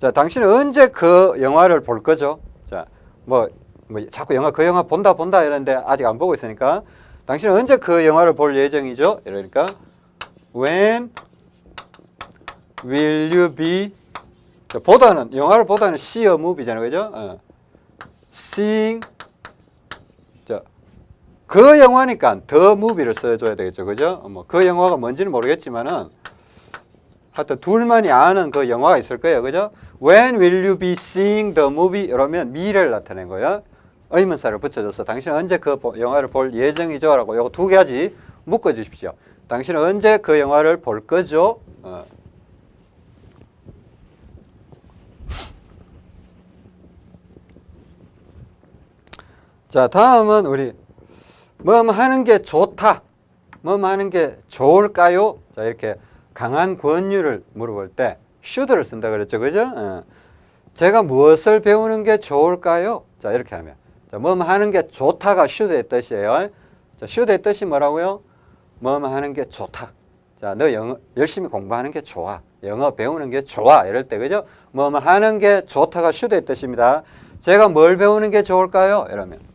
자, 당신은 언제 그 영화를 볼 거죠? 자, 뭐, 뭐 자꾸 영화 그 영화 본다 본다 이러는데 아직 안 보고 있으니까 당신은 언제 그 영화를 볼 예정이죠? 이러니까 when will you be 자, 보다는 영화를 보다는 see a movie잖아요. 그죠? 어. seeing 자, 그 영화니까 더 무비를 써줘야 되겠죠. 그죠? 뭐 그 영화가 뭔지는 모르겠지만은 하여튼 둘만이 아는 그 영화가 있을 거예요. 그죠? When will you be seeing the movie? 이러면 미래를 나타낸 거예요. 의문사를 붙여줘서 당신은 언제 그 보- 영화를 볼 예정이죠? 라고 요거 두 가지 묶어 주십시오. 당신은 언제 그 영화를 볼 거죠? 어. 자, 다음은 우리 뭐 하는 게 좋다. 뭐 하는 게 좋을까요? 자, 이렇게 강한 권유를 물어볼 때 should를 쓴다 그랬죠. 그죠? 어. 제가 무엇을 배우는 게 좋을까요? 자, 이렇게 하면. 자, 뭐 하는 게 좋다가 should의 뜻이에요. 자, should의 뜻이 뭐라고요? 뭐 하는 게 좋다. 자, 너 영어 열심히 공부하는 게 좋아. 영어 배우는 게 좋아. 이럴 때 그죠? 뭐 하는 게 좋다가 should의 뜻입니다. 제가 뭘 배우는 게 좋을까요? 이러면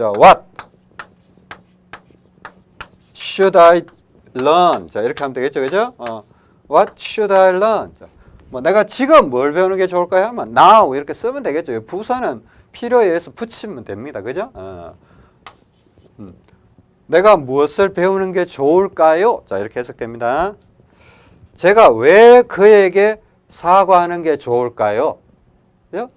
자, what should I learn? 자, 이렇게 하면 되겠죠, 그죠? 어, what should I learn? 자, 뭐 내가 지금 뭘 배우는 게 좋을까요? 하면 now 이렇게 쓰면 되겠죠. 이 부사는 필요에 의해서 붙이면 됩니다, 그죠? 어. 음. 내가 무엇을 배우는 게 좋을까요? 자, 이렇게 해석됩니다. 제가 왜 그에게 사과하는 게 좋을까요? 요?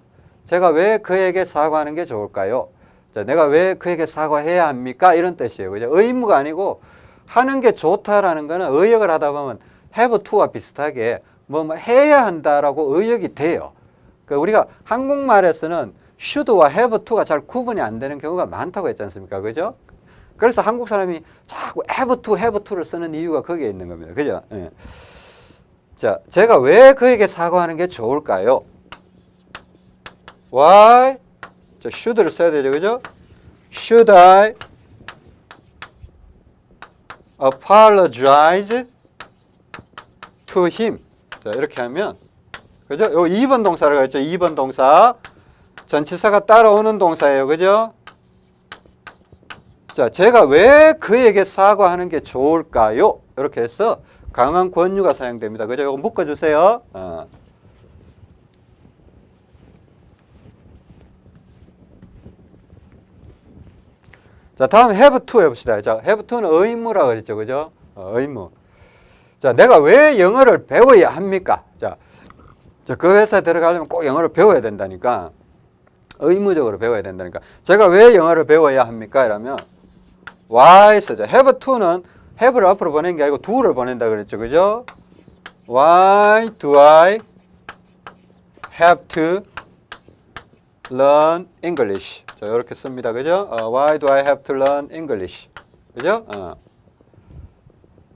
제가 왜 그에게 사과하는 게 좋을까요? 자, 내가 왜 그에게 사과해야 합니까? 이런 뜻이에요. 그죠? 의무가 아니고 하는 게 좋다라는 거는 의역을 하다 보면 have to와 비슷하게 뭐, 뭐 해야 한다라고 의역이 돼요. 그러니까 우리가 한국말에서는 should와 have to가 잘 구분이 안 되는 경우가 많다고 했지 않습니까? 그죠? 그래서 한국 사람이 자꾸 have to, have to를 쓰는 이유가 거기에 있는 겁니다. 그죠? 예. 자, 제가 왜 그에게 사과하는 게 좋을까요? Why? 자, should를 써야 되죠. 그죠? Should I apologize to him? 자, 이렇게 하면 그죠? 요 2번 동사를 했죠. 2번 동사. 전치사가 따라오는 동사예요. 그죠? 자, 제가 왜 그에게 사과하는 게 좋을까요? 이렇게 해서 강한 권유가 사용됩니다. 그죠? 이거 묶어주세요. 어. 자, 다음 have to 해봅시다. 자, have to는 의무라 그랬죠. 그죠? 어, 의무. 자, 내가 왜 영어를 배워야 합니까? 자, 자, 그 회사에 들어가려면 꼭 영어를 배워야 된다니까. 의무적으로 배워야 된다니까. 제가 왜 영어를 배워야 합니까? 이러면 why 쓰죠. have to는 have를 앞으로 보낸 게 아니고 do를 보낸다 그랬죠. 그죠? Why do I have to learn English? 자, 이렇게 씁니다. 그죠? 어, why do I have to learn English? 그죠? 어.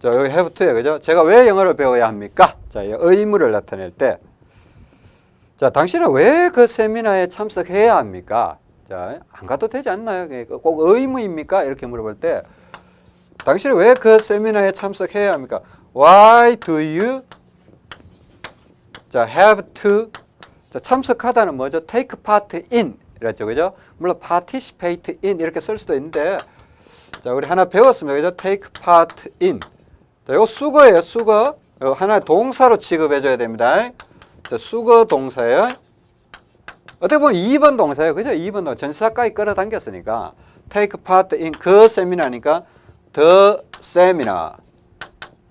자, 여기 have to에 그죠? 제가 왜 영어를 배워야 합니까? 자, 이 의무를 나타낼 때 자, 당신은 왜 그 세미나에 참석해야 합니까? 자, 안 가도 되지 않나요? 꼭 의무입니까? 이렇게 물어볼 때 당신은 왜 그 세미나에 참석해야 합니까? Why do you 자, have to 자, 참석하다는 뭐죠? take part in 이랬죠. 그죠? 물론 participate in 이렇게 쓸 수도 있는데 자, 우리 하나 배웠습니다. 그죠? take part in. 자, 이거 수거예요. 수거. 이거 하나의 동사로 취급해 줘야 됩니다. 자, 수거 동사예요. 어떻게 보면 2번 동사예요. 그죠? 2번 동사. 전치사까지 끌어당겼으니까 take part in 그 세미나니까 the seminar.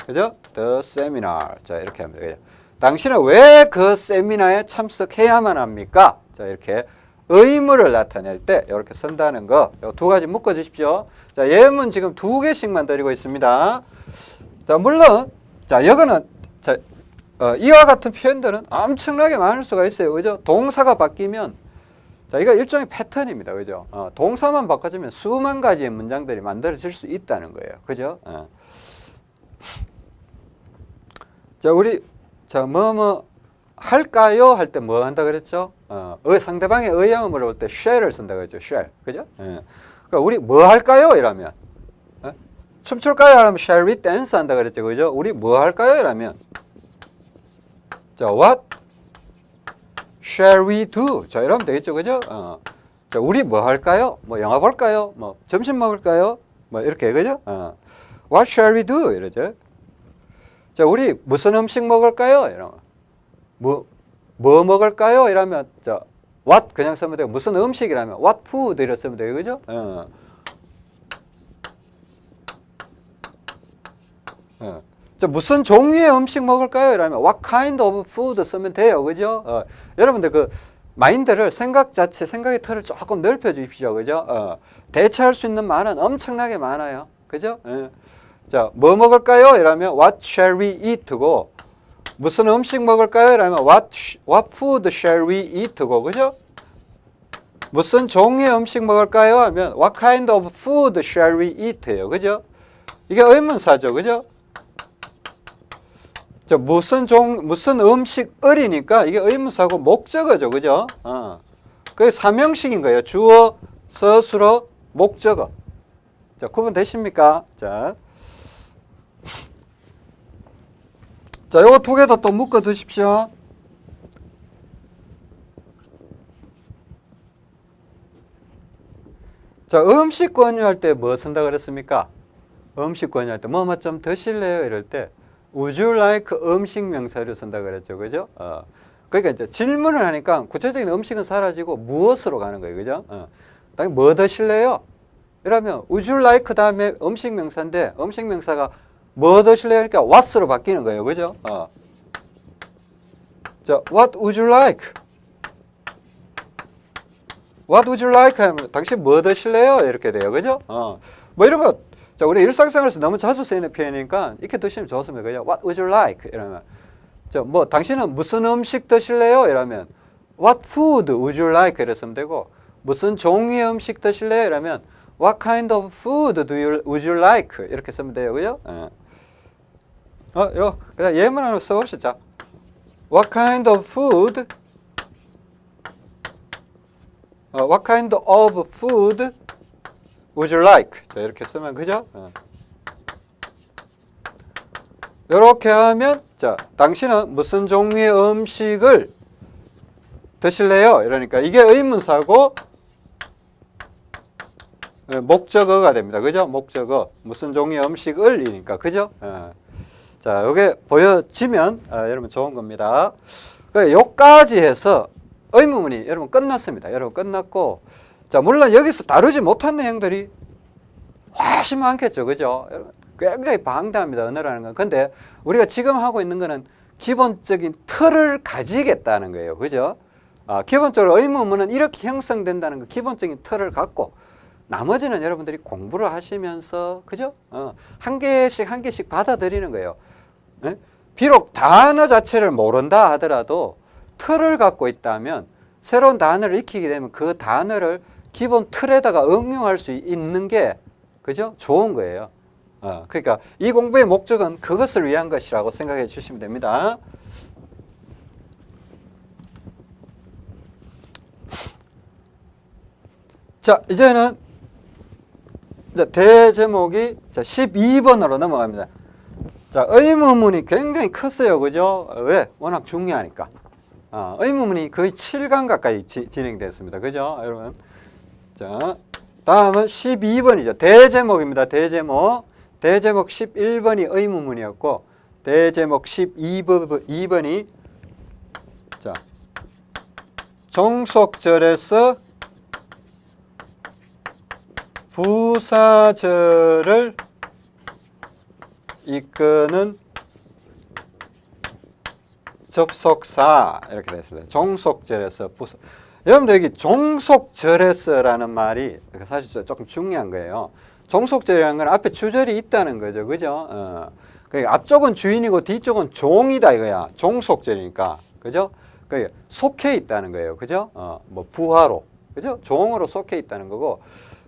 그죠? the seminar. 자, 이렇게 하면 되죠. 당신은 왜 그 세미나에 참석해야만 합니까? 자, 이렇게 의무를 나타낼 때 이렇게 쓴다는 거 두 가지 묶어 주십시오. 자, 예문 지금 두 개씩만 드리고 있습니다. 자, 물론 자, 이거는 자, 어, 이와 같은 표현들은 엄청나게 많을 수가 있어요. 그죠? 동사가 바뀌면 자, 이거 일종의 패턴입니다. 그죠? 어, 동사만 바꿔주면 수만 가지의 문장들이 만들어질 수 있다는 거예요. 그죠? 어. 자, 우리 자, 뭐, 뭐, 할까요? 할 때 뭐 한다 그랬죠? 어, 의, 상대방의 의향을 물어볼 때 shall을 쓴다 그랬죠? shall. 그죠? 예. 그러니까 우리 뭐 할까요? 이러면. 어? 춤출까요? 하면 shall we dance 한다 그랬죠? 그죠? 우리 뭐 할까요? 이러면. 자, what shall we do? 자, 이러면 되겠죠? 그죠? 어. 자, 우리 뭐 할까요? 뭐 영화 볼까요? 뭐 점심 먹을까요? 뭐 이렇게, 그죠? 어. What shall we do? 이러죠. 자, 우리 무슨 음식 먹을까요? 이러면 뭐, 뭐 먹을까요? 이러면 자, what 그냥 쓰면 되고 무슨 음식이라면 what food 이렇게 쓰면 돼요. 그죠? 어. 어. 자, 무슨 종류의 음식 먹을까요? 이러면 what kind of food 쓰면 돼요. 그죠? 어. 여러분들 그 마인드를 생각 자체, 생각의 틀을 조금 넓혀 주십시오. 그죠? 어. 대체할 수 있는 말은 엄청나게 많아요. 그죠? 예. 자, 뭐 먹을까요? 이러면 what shall we eat고 무슨 음식 먹을까요? 이러면 what what food shall we eat고 그죠? 무슨 종류의 음식 먹을까요? 하면 what kind of food shall we eat예요. 그죠? 이게 의문사죠. 그죠? 자, 무슨 종 무슨 음식을이니까 이게 의문사고 목적어죠. 그죠? 어. 그게 삼형식인 거예요. 주어, 서술어, 목적어. 자, 구분 되십니까? 자. 자, 요거 두개더또 묶어 두십시오. 자, 음식 권유할 때 뭐 쓴다 그랬습니까? 음식 권유할 때, 뭐, 뭐 좀 드실래요? 이럴 때, would you like 음식 명사를 쓴다 그랬죠. 그죠? 어. 그러니까 이제 질문을 하니까 구체적인 음식은 사라지고 무엇으로 가는 거예요. 그죠? 어. 뭐 드실래요? 이러면 would you like 다음에 음식 명사인데 음식 명사가 뭐 드실래요? 그러니까 what으로 바뀌는 거예요. 그죠? 어. 자, what would you like? What would you like? 하면 당신 뭐 드실래요? 이렇게 돼요. 그죠? 어. 뭐 이런 거, 자, 우리 일상생활에서 너무 자주 쓰이는 표현이니까 이렇게 드시면 좋습니다. 그죠? What would you like? 이러면. 자, 뭐, 당신은 무슨 음식 드실래요? 이러면 What food would you like? 이랬으면 되고 무슨 종류의 음식 드실래요? 이러면 What kind of food do you, would you like? 이렇게 쓰면 돼요. 그죠? 예. 어, 요, 그냥 예문 하나 써봅시다. What kind of food? 어, what kind of food would you like? 자, 이렇게 쓰면, 그죠? 어. 이렇게 하면, 자, 당신은 무슨 종류의 음식을 드실래요? 이러니까 이게 의문사고, 예, 목적어가 됩니다. 그죠? 목적어. 무슨 종류의 음식을이니까. 그죠? 예. 자, 요게 보여지면 아, 여러분 좋은 겁니다. 그 요까지 해서 의문문이 여러분 끝났습니다. 여러분 끝났고 자, 물론 여기서 다루지 못한 내용들이 훨씬 많겠죠. 그죠? 굉장히 방대합니다. 언어라는 건. 근데 우리가 지금 하고 있는 거는 기본적인 틀을 가지겠다는 거예요. 그죠? 아, 기본적으로 의문문은 이렇게 형성된다는 거 기본적인 틀을 갖고 나머지는 여러분들이 공부를 하시면서 그죠? 어, 한 개씩 한 개씩 받아들이는 거예요. 예? 비록 단어 자체를 모른다 하더라도 틀을 갖고 있다면 새로운 단어를 익히게 되면 그 단어를 기본 틀에다가 응용할 수 있는 게 그죠? 좋은 거예요. 어, 그러니까 이 공부의 목적은 그것을 위한 것이라고 생각해 주시면 됩니다. 자, 이제는 이제 대제목이 자, 12번으로 넘어갑니다. 자, 의문문이 굉장히 컸어요. 그죠? 왜? 워낙 중요하니까. 아, 의문문이 거의 7강 가까이 지, 진행됐습니다. 그죠? 여러분. 자, 다음은 12번이죠. 대제목입니다. 대제목. 대제목 11번이 의문문이었고, 대제목 12번, 2번이, 자, 종속절에서 부사절을 이끄는 접속사 이렇게 되어 있습니다. 종속절에서 부사. 여러분들 여기 종속절에서라는 말이 사실 조금 중요한 거예요. 종속절이라는 건 앞에 주절이 있다는 거죠. 그죠? 어. 그러니까 앞쪽은 주인이고 뒤쪽은 종이다 이거야. 종속절이니까. 그죠? 그러니까 속해 있다는 거예요. 그죠? 어, 뭐 부하로. 그죠? 종으로 속해 있다는 거고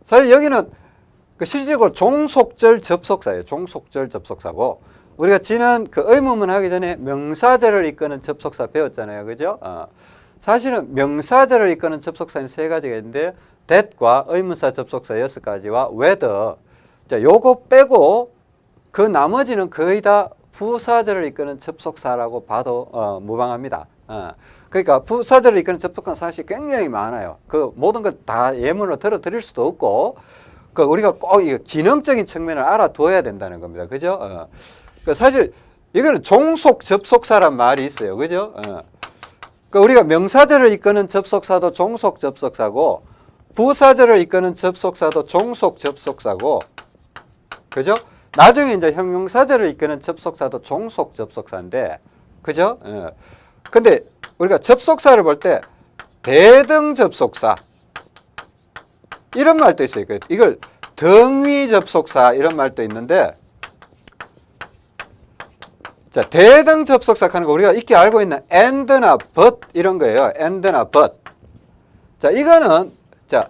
사실 여기는 그 실질적으로 종속절 접속사예요. 종속절 접속사고 우리가 지난 그 의문문 하기 전에 명사절을 이끄는 접속사 배웠잖아요. 그죠? 어. 사실은 명사절을 이끄는 접속사는 세 가지가 있는데 that과 의문사 접속사 여섯 가지와 whether 자, 요거 빼고 그 나머지는 거의 다 부사절을 이끄는 접속사라고 봐도 어, 무방합니다. 어. 그러니까 부사절을 이끄는 접속사는 사실 굉장히 많아요. 그 모든 걸 다 예문으로 들어 드릴 수도 없고 그 우리가 꼭이 기능적인 측면을 알아둬야 된다는 겁니다. 그죠? 어. 그 사실 이거는 종속 접속사란 말이 있어요. 그죠? 어. 그 우리가 명사절을 이끄는 접속사도 종속 접속사고 부사절을 이끄는 접속사도 종속 접속사고 그죠? 나중에 이제 형용사절을 이끄는 접속사도 종속 접속사인데 그죠? 어. 근데 우리가 접속사를 볼 때 대등 접속사 이런 말도 있어요. 그 이걸 등위 접속사 이런 말도 있는데 자, 대등 접속사 하는 거 우리가 익히 알고 있는 and나 but 이런 거예요. and나 but. 자, 이거는 자,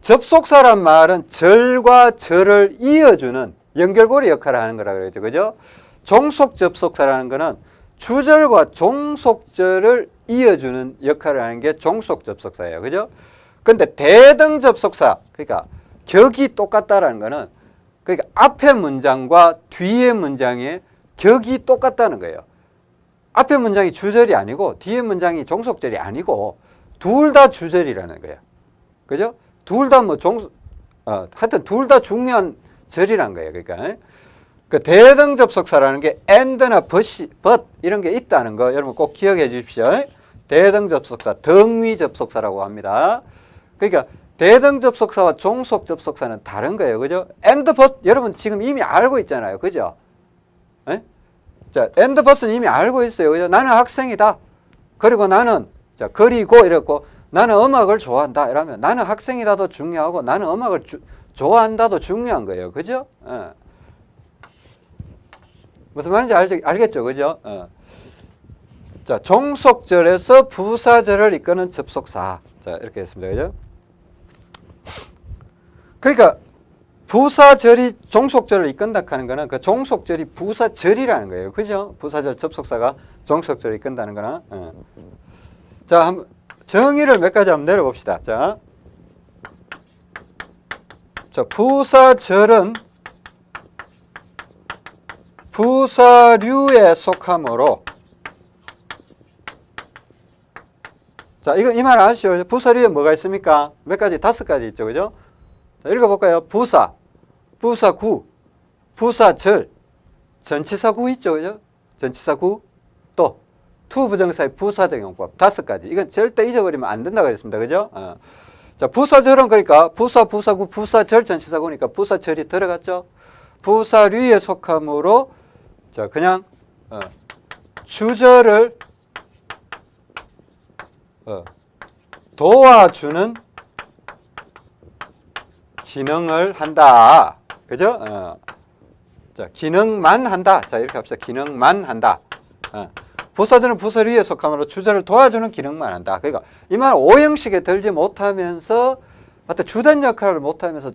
접속사란 말은 절과 절을 이어주는 연결고리 역할을 하는 거라 그러죠. 그죠? 종속 접속사라는 거는 주절과 종속절을 이어주는 역할을 하는 게 종속 접속사예요. 그죠? 근데 대등 접속사, 그러니까 격이 똑같다라는 거는 그러니까 앞에 문장과 뒤에 문장의 격이 똑같다는 거예요. 앞에 문장이 주절이 아니고 뒤에 문장이 종속절이 아니고 둘 다 주절이라는 거예요. 그죠? 둘 다 뭐 종, 어, 하여튼 둘 다 중요한 절이란 거예요. 그러니까. 그 대등 접속사라는 게 and나 but, but 이런 게 있다는 거 여러분 꼭 기억해 주십시오. 대등 접속사, 등위 접속사라고 합니다. 그러니까 대등 접속사와 종속 접속사는 다른 거예요. 그죠? and but 여러분 지금 이미 알고 있잖아요. 그죠? 에? 자, and but은 이미 알고 있어요. 그죠? 나는 학생이다. 그리고 나는 자, 그리고 이랬고 나는 음악을 좋아한다. 이러면 나는 학생이다도 중요하고 나는 음악을 주, 좋아한다도 중요한 거예요. 그죠? 어. 무슨 말인지 알, 알겠죠? 그죠? 어. 자, 종속절에서 부사절을 이끄는 접속사. 자, 이렇게 했습니다. 그죠? 그러니까 부사절이 종속절을 이끈다 하는 거는 그 종속절이 부사절이라는 거예요. 그죠? 부사절 접속사가 종속절을 이끈다는 거는. 예. 자, 한번 정의를 몇 가지 한번 내려봅시다. 자. 자, 부사절은 부사류에 속하므로 자, 이거 이 말 아시죠? 부사류에 뭐가 있습니까? 몇 가지? 다섯 가지 있죠. 그죠? 자, 읽어볼까요? 부사, 부사구, 부사절, 전치사구 있죠. 그죠? 전치사구, 또 투부정사의 부사적 용법 다섯 가지. 이건 절대 잊어버리면 안 된다고 그랬습니다. 그죠? 어. 자, 부사절은 그러니까 부사, 부사구, 부사절, 전치사구니까 부사절이 들어갔죠. 부사류에 속하므로 자, 그냥 어, 주절을 어, 도와주는 기능을 한다. 그죠? 어. 자, 기능만 한다. 자, 이렇게 합시다. 기능만 한다. 어. 부사절은 부사류에 속하므로 주절을 도와주는 기능만 한다. 그러니까 이 말 오형식에 들지 못하면서 어떤 주된 역할을 못하면서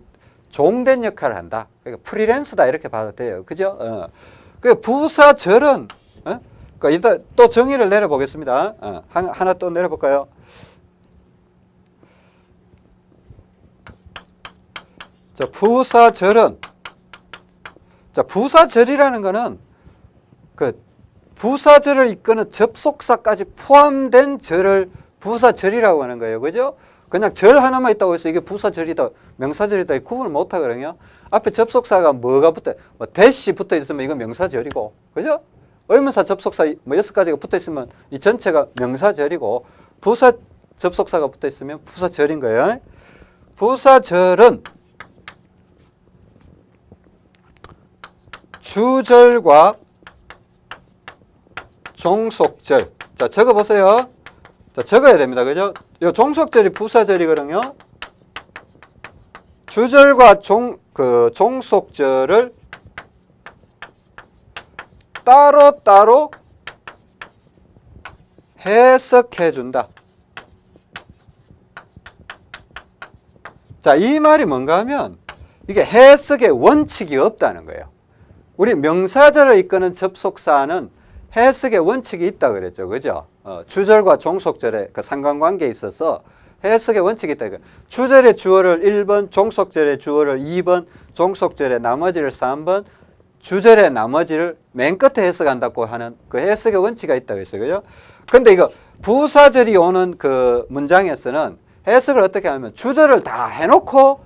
종된 역할을 한다. 그러니까 프리랜서다 이렇게 봐도 돼요. 그죠? 어. 그 부사절은 어? 그러니까 일단 또 정의를 내려보겠습니다. 어. 하나 또 내려볼까요? 자, 부사절은 자, 부사절이라는 거는 그 부사절을 이끄는 접속사까지 포함된 절을 부사절이라고 하는 거예요. 그죠? 그냥 절 하나만 있다고 해서 이게 부사절이다, 명사절이다 구분을 못 하거든요. 앞에 접속사가 뭐가 붙어, 뭐 대시 붙어 있으면 이건 명사절이고, 그죠? 의문사 접속사 뭐 여섯 가지가 붙어 있으면 이 전체가 명사절이고, 부사 접속사가 붙어 있으면 부사절인 거예요. 부사절은 주절과 종속절. 자, 적어 보세요. 자, 적어야 됩니다. 그죠? 이 종속절이 부사절이거든요. 주절과 종, 그 종속절을 따로따로 해석해 준다. 자, 이 말이 뭔가 하면 이게 해석의 원칙이 없다는 거예요. 우리 명사절을 이끄는 접속사는 해석의 원칙이 있다 그랬죠. 그죠? 어, 주절과 종속절의 그 상관관계에 있어서 해석의 원칙이 있다. 주절의 주어를 1번, 종속절의 주어를 2번, 종속절의 나머지를 3번, 주절의 나머지를 맨 끝에 해석한다고 하는 그 해석의 원칙이 있다고 했어요. 그죠? 근데 이거 부사절이 오는 그 문장에서는 해석을 어떻게 하면 주절을 다 해놓고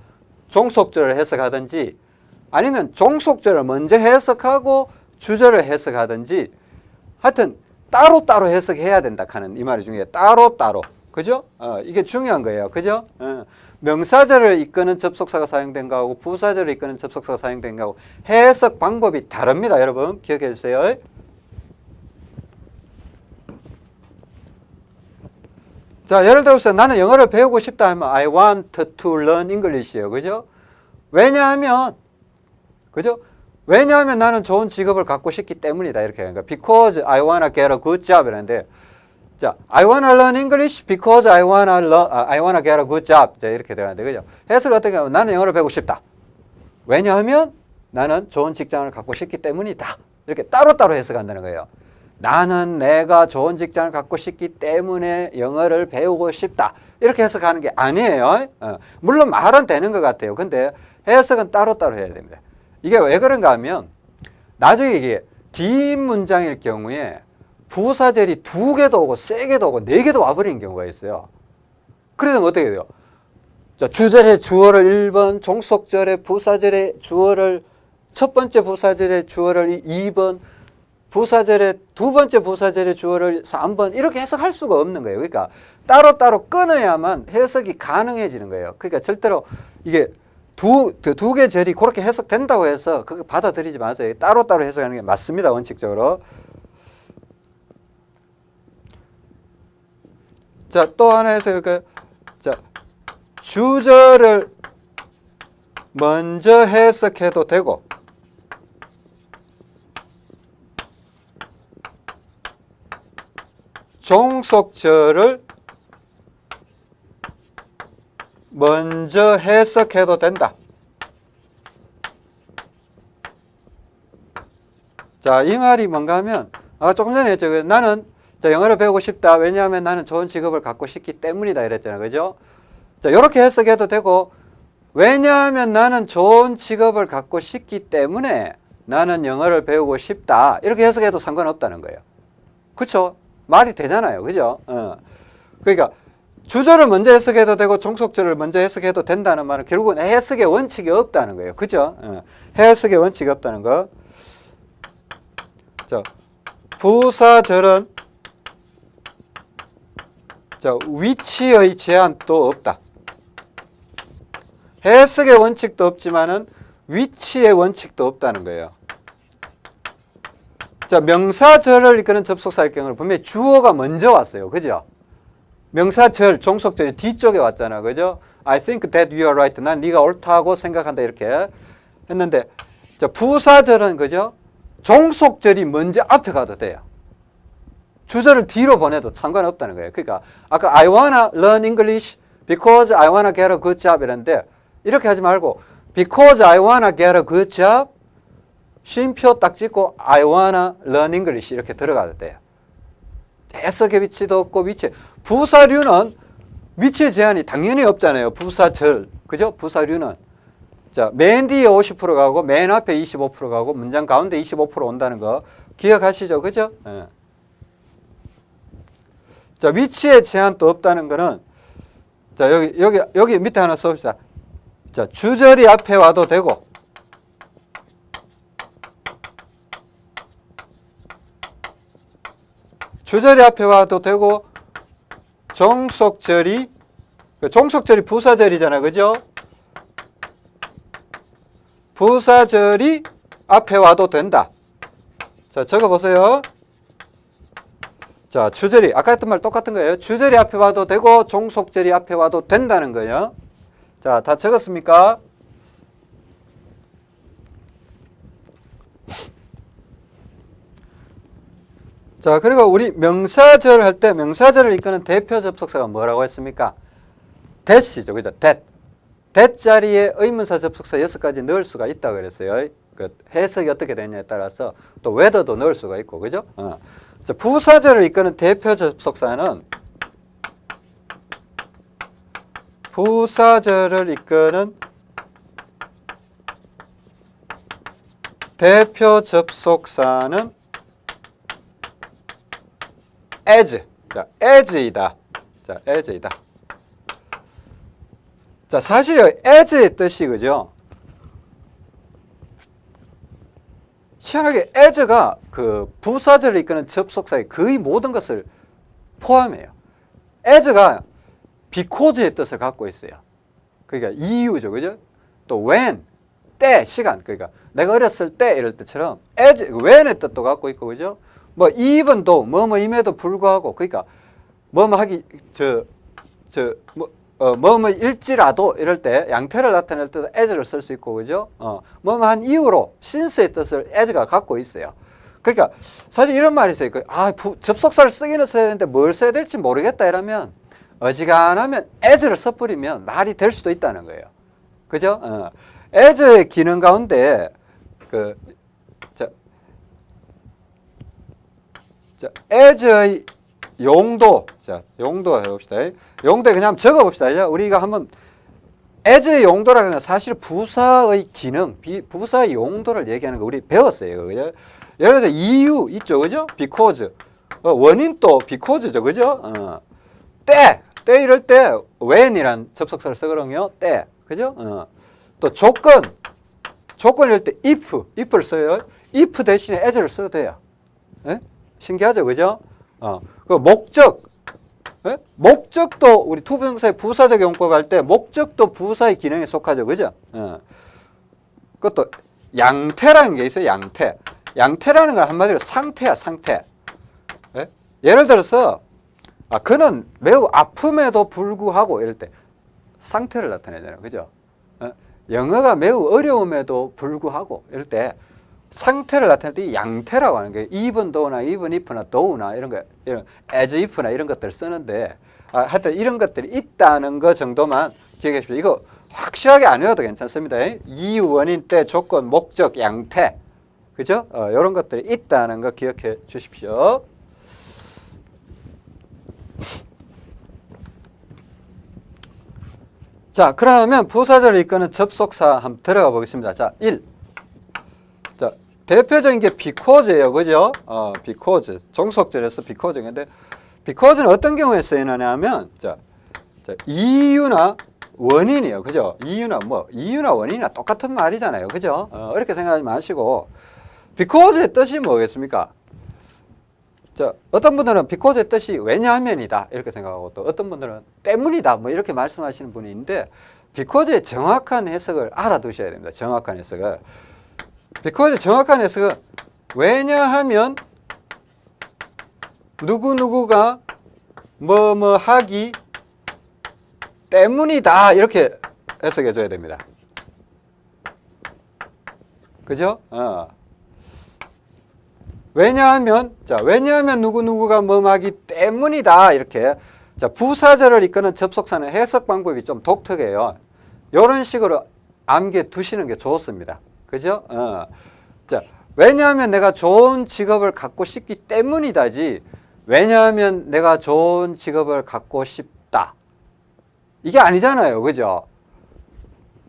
종속절을 해석하든지 아니면 종속절을 먼저 해석하고 주절을 해석하든지 하여튼 따로따로 해석해야 된다 하는 이 말이 중요해요. 따로따로. 그죠? 어, 이게 중요한 거예요. 그죠? 어, 명사절을 이끄는 접속사가 사용된 거하고 부사절을 이끄는 접속사가 사용된 거하고 해석 방법이 다릅니다. 여러분 기억해 주세요. 자, 예를 들어서 나는 영어를 배우고 싶다 하면 I want to learn English예요. 그죠? 왜냐하면 그죠? 왜냐하면 나는 좋은 직업을 갖고 싶기 때문이다. 이렇게 거야. Because I wanna get a good job 이라는데 자, I wanna learn English because I wanna learn, I wanna get a good job. 자, 이렇게 되는데 그죠? 해석을 어떻게 하면 나는 영어를 배우고 싶다. 왜냐하면 나는 좋은 직장을 갖고 싶기 때문이다. 이렇게 따로따로 해석한다는 거예요. 나는 내가 좋은 직장을 갖고 싶기 때문에 영어를 배우고 싶다. 이렇게 해석하는 게 아니에요. 어. 물론 말은 되는 것 같아요. 근데 해석은 따로따로 해야 됩니다. 이게 왜 그런가 하면 나중에 이게 뒷문장일 경우에 부사절이 두 개도 오고 세 개도 오고 네 개도 와버리는 경우가 있어요. 그러면 어떻게 돼요? 자, 주절의 주어를 1번, 종속절의 부사절의 주어를 첫 번째 부사절의 주어를 2번, 부사절의 두 번째 부사절의 주어를 3번 이렇게 해석할 수가 없는 거예요. 그러니까 따로따로 끊어야만 해석이 가능해지는 거예요. 그러니까 절대로 이게 두, 두 개 절이 그렇게 해석된다고 해서 그거 받아들이지 마세요. 따로따로 해석하는 게 맞습니다. 원칙적으로. 자, 또 하나 해서 그, 자, 주절을 먼저 해석해도 되고, 종속절을 먼저 해석해도 된다. 자, 이 말이 뭔가 하면, 아, 조금 전에 했죠. 그 나는 자, 영어를 배우고 싶다. 왜냐하면 나는 좋은 직업을 갖고 싶기 때문이다. 이랬잖아요. 그죠? 자, 이렇게 해석해도 되고, 왜냐하면 나는 좋은 직업을 갖고 싶기 때문에 나는 영어를 배우고 싶다. 이렇게 해석해도 상관없다는 거예요. 그쵸? 말이 되잖아요. 그죠? 어. 그러니까, 주절을 먼저 해석해도 되고 종속절을 먼저 해석해도 된다는 말은 결국은 해석의 원칙이 없다는 거예요. 그죠? 어. 해석의 원칙이 없다는 거. 자, 부사절은 자, 위치의 제한도 없다. 해석의 원칙도 없지만은 위치의 원칙도 없다는 거예요. 자, 명사절을 이끄는 접속사일 경우는 분명히 주어가 먼저 왔어요. 그죠? 명사절, 종속절이 뒤쪽에 왔잖아. 그죠? I think that you are right. 난 네가 옳다고 생각한다. 이렇게 했는데 자, 부사절은 그죠? 종속절이 먼저 앞에 가도 돼요. 주절을 뒤로 보내도 상관없다는 거예요. 그러니까 아까 I wanna learn English because I wanna get a good job 이랬는데 이렇게 하지 말고 because I wanna get a good job 쉼표 딱 찍고 I wanna learn English 이렇게 들어가도 돼요. 해석의 위치도 없고 위치 부사류는 위치의 제한이 당연히 없잖아요. 부사절 그죠? 부사류는 자, 맨 뒤에 50% 가고 맨 앞에 25% 가고 문장 가운데 25% 온다는 거 기억하시죠? 그죠? 예. 자, 위치의 제한도 없다는 거는 자, 여기 여기 여기 밑에 하나 써 봅시다. 자, 주절이 앞에 와도 되고 주절이 앞에 와도 되고 종속절이 그 종속절이 부사절이잖아. 그죠? 부사절이 앞에 와도 된다. 자, 적어 보세요. 자, 주절이 아까 했던 말 똑같은 거예요. 주절이 앞에 와도 되고 종속절이 앞에 와도 된다는 거예요. 자, 다 적었습니까? 자, 그리고 우리 명사절 할 때 명사절을 이끄는 대표 접속사가 뭐라고 했습니까? that이죠. 그죠? that. that 자리에 의문사 접속사 여섯 가지 넣을 수가 있다고 그랬어요. 그 해석이 어떻게 되냐에 따라서 또 whether도 넣을 수가 있고, 그죠? 어. 자, 부사절을 이끄는 대표 접속사는 부사절을 이끄는 대표 접속사는 as. 자, as이다. 자, as이다. 자, 사실 as의 뜻이 그죠? 희한하게 as가 그 부사절을 이끄는 접속사의 거의 모든 것을 포함해요. as가 because의 뜻을 갖고 있어요. 그러니까 이유죠. 그죠? 또 when, 때, 시간. 그러니까 내가 어렸을 때 이럴 때처럼 as, when의 뜻도 갖고 있고 그죠? 뭐 even도 뭐뭐임에도 불구하고 그러니까 뭐뭐 하기 저저뭐 어, 뭐뭐 일지라도 이럴 때 양태를 나타낼 때도 as를 쓸 수 있고 그죠? 어, 뭐뭐 한 이유로 since의 뜻을 as가 갖고 있어요. 그러니까 사실 이런 말이 있어요. 그, 아, 부, 접속사를 쓰기는 써야 되는데 뭘 써야 될지 모르겠다 이러면 어지간하면 as를 써버리면 말이 될 수도 있다는 거예요. 그죠? 어. as의 기능 가운데 그 자, 자, as의 용도 자 용도 해봅시다. 용도에 그냥 적어봅시다. 우리가 한번 as의 용도라는 건 사실 부사의 기능, 비, 부사의 용도를 얘기하는 거 우리 배웠어요. 그죠? 예를 들어서 이유 있죠, 그죠? because 어, 원인 또 because죠, 그죠? 어. 때, 때 이럴 때 when이란 접속사를 쓰거든요. 때, 그죠? 어. 또 조건, 조건 이럴 때 if, if를 써요. if 대신에 as를 써도 돼요. 예? 신기하죠, 그죠? 어. 그 목적, 예? 목적도 우리 투부정사의 부사적 용법 할 때 목적도 부사의 기능에 속하죠, 그죠? 어. 그것도 양태라는 게 있어요, 양태. 양태라는 건 한마디로 상태야, 상태. 예? 예를 들어서 아, 그는 매우 아픔에도 불구하고 이럴 때 상태를 나타내잖아요. 그죠? 어? 영어가 매우 어려움에도 불구하고 이럴 때 상태를 나타낼 때 양태라고 하는 거예요. even though나 even if나 though나 이런 거, 이런 as if나 이런 것들 쓰는데 아, 하여튼 이런 것들이 있다는 거 정도만 기억해 주십시오. 이거 확실하게 안 외워도 괜찮습니다. 이유, 원인, 때, 조건, 목적, 양태. 그죠? 어, 이런 것들이 있다는 거 기억해 주십시오. 자, 그러면 부사절을 이끄는 접속사 한번 들어가 보겠습니다. 자, 1. 자, 대표적인 게 because예요. 그죠? 어, because. 종속절에서 because인데 because는 어떤 경우에 쓰이느냐면 자, 자, 이유나 원인이에요. 그죠? 이유나 뭐 이유나 원인이나 똑같은 말이잖아요. 그죠? 어, 이렇게 생각하지 마시고 because의 뜻이 뭐겠습니까? 자, 어떤 분들은 because의 뜻이 왜냐하면이다 이렇게 생각하고 또 어떤 분들은 때문이다 뭐 이렇게 말씀하시는 분이 있는데 because의 정확한 해석을 알아두셔야 됩니다. 정확한 해석을 because의 정확한 해석은 왜냐하면 누구누구가 뭐 뭐 하기 때문이다 이렇게 해석해 줘야 됩니다. 그죠? 어. 왜냐하면 자 왜냐하면 누구 누구가 뭐 하기 때문이다 이렇게 자 부사절을 이끄는 접속사는 해석 방법이 좀 독특해요. 이런 식으로 암기해 두시는 게 좋습니다. 그죠? 어. 자 왜냐하면 내가 좋은 직업을 갖고 싶기 때문이다지 왜냐하면 내가 좋은 직업을 갖고 싶다 이게 아니잖아요. 그죠?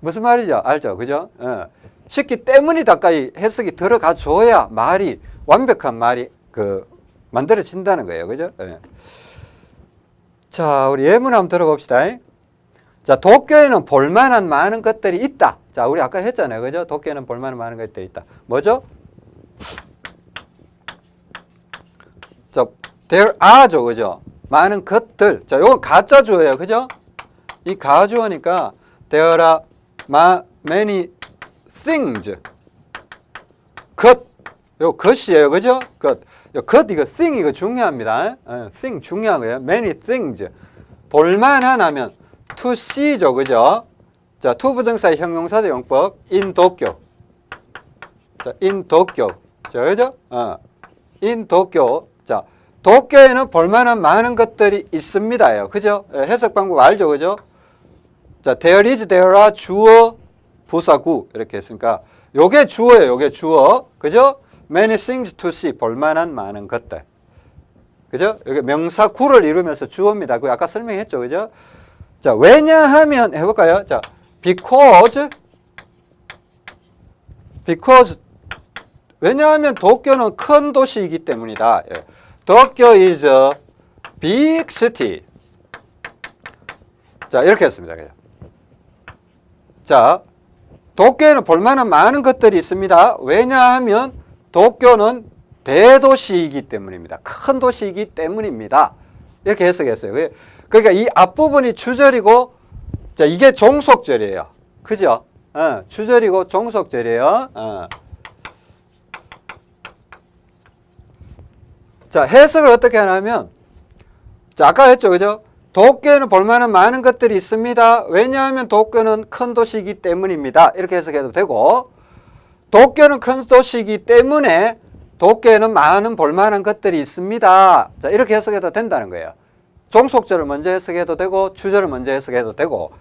무슨 말이죠? 알죠? 그죠? 어. 쉽기 때문이다까지 해석이 들어가 줘야 말이 완벽한 말이 그 만들어진다는 거예요. 그죠? 예. 자, 우리 예문 한번 들어봅시다. 자, 도쿄에는 볼만한 많은 것들이 있다. 자, 우리 아까 했잖아요. 그죠? 도쿄에는 볼만한 많은 것들이 있다. 뭐죠? 자, there are죠. 그죠? 많은 것들. 자, 요건 가짜 주어예요. 그죠? 이 가주어니까 there are ma- many things. 것. 요 것이에요. 그죠? 것. 요 것, 이거 thing 이거 중요합니다. 예, thing 중요한 거예요. many things. 볼만한 하면 to see죠. 그죠? 자, to 부정사의 형용사적 용법 in 도쿄. 자, in 도쿄. 자, 그죠? 어. in 도쿄. 자, 도쿄에는 볼만한 많은 것들이 있습니다요. 그죠? 예, 해석 방법 알죠? 그죠? 자, there is, there are 주어, 부사구 이렇게 했으니까 요게 주어예요. 요게 주어. 그죠? many things to see 볼만한 많은 것들. 그죠? 여기 명사 구를 이루면서 주어입니다. 그 아까 설명했죠. 그죠? 자, 왜냐하면 해볼까요? 자, because because 왜냐하면 도쿄는 큰 도시이기 때문이다. 예. 도쿄 is a big city. 자, 이렇게 했습니다. 그죠? 자, 도쿄에는 볼만한 많은 것들이 있습니다. 왜냐하면 도쿄는 대도시이기 때문입니다. 큰 도시이기 때문입니다. 이렇게 해석했어요. 그러니까 이 앞부분이 주절이고, 자, 이게 종속절이에요. 그죠? 어, 주절이고 종속절이에요. 어. 자, 해석을 어떻게 하냐면, 자, 아까 했죠. 그죠? 도쿄에는 볼만한 많은 것들이 있습니다. 왜냐하면 도쿄는 큰 도시이기 때문입니다. 이렇게 해석해도 되고, 도쿄는 큰 도시이기 때문에 도쿄에는 많은 볼만한 것들이 있습니다. 자, 이렇게 해석해도 된다는 거예요. 종속절을 먼저 해석해도 되고, 주절을 먼저 해석해도 되고,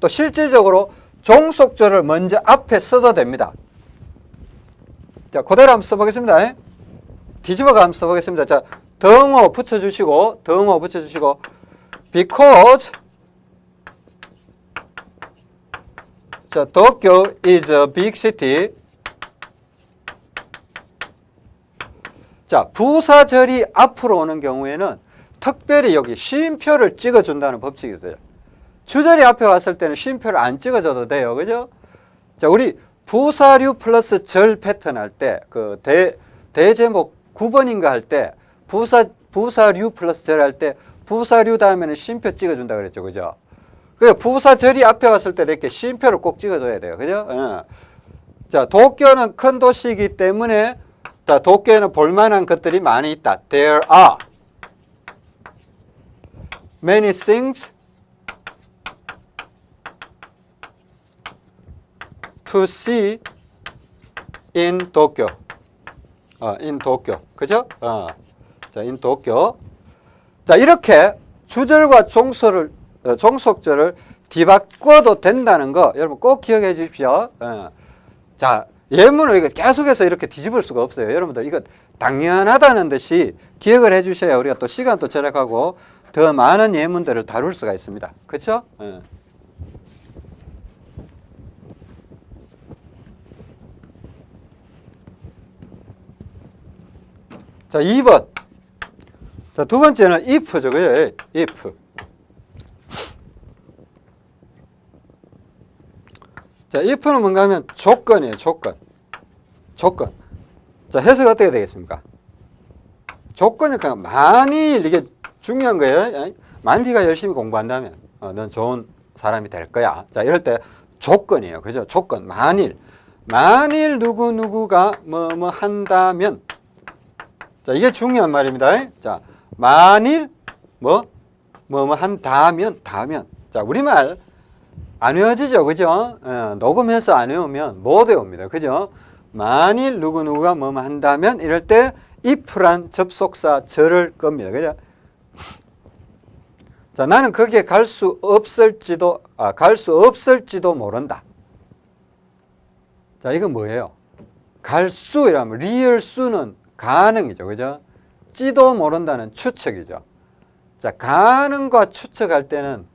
또 실질적으로 종속절을 먼저 앞에 써도 됩니다. 자, 그대로 한번 써보겠습니다. 뒤집어가 한번 써보겠습니다. 자, 덩어 붙여주시고, 덩어 붙여주시고, because 자, 도쿄 is a big city. 자, 부사절이 앞으로 오는 경우에는 특별히 여기 쉼표를 찍어준다는 법칙이 있어요. 주절이 앞에 왔을 때는 쉼표를 안 찍어줘도 돼요. 그죠? 자, 우리 부사류 플러스 절 패턴 할 때, 그 대, 대제목 9번인가 할 때, 부사, 부사류 플러스 절 할 때, 부사류 다음에는 쉼표 찍어준다 그랬죠. 그죠? 그 부사절이 앞에 왔을 때 이렇게 쉼표를 꼭 찍어줘야 돼요. 그죠? 어. 자, 도쿄는 큰 도시이기 때문에 자, 도쿄에는 볼만한 것들이 많이 있다. There are many things to see in Tokyo. 어, in 도쿄. 그죠? 어. 자, in 도쿄. 자, 이렇게 주절과 종소를, 어, 종속절을 뒤바꿔도 된다는 거 여러분 꼭 기억해 주십시오. 어. 자, 예문을 이거 계속해서 이렇게 뒤집을 수가 없어요. 여러분들 이거 당연하다는 듯이 기억을 해 주셔야 우리가 또 시간도 절약하고 더 많은 예문들을 다룰 수가 있습니다. 그렇죠? 어. 자, 2번. 자, 두 번째는 if죠. 그죠? if. 자, if는 뭔가 하면 조건이에요. 조건. 조건. 자, 해석 어떻게 되겠습니까? 조건이니까 만일 이게 중요한 거예요. 만일 네가 열심히 공부한다면 어, 넌 좋은 사람이 될 거야. 자, 이럴 때 조건이에요. 그죠? 조건. 만일 만일 누구 누구가 뭐 뭐 한다면 자, 이게 중요한 말입니다. 자, 만일 뭐 뭐 뭐 한다면 다면 자, 우리말 안 외워지죠. 그죠? 예, 녹음해서 안 외우면 못 외웁니다. 그죠? 만일 누구누구가 뭐뭐 한다면 이럴 때 if란 접속사 절을 겁니다. 그죠? 자, 나는 거기에 갈 수 없을지도, 아, 갈 수 없을지도 모른다. 자, 이건 뭐예요? 갈 수, 이라면, 리을 수는 가능이죠. 그죠? 지도 모른다는 추측이죠. 자, 가능과 추측할 때는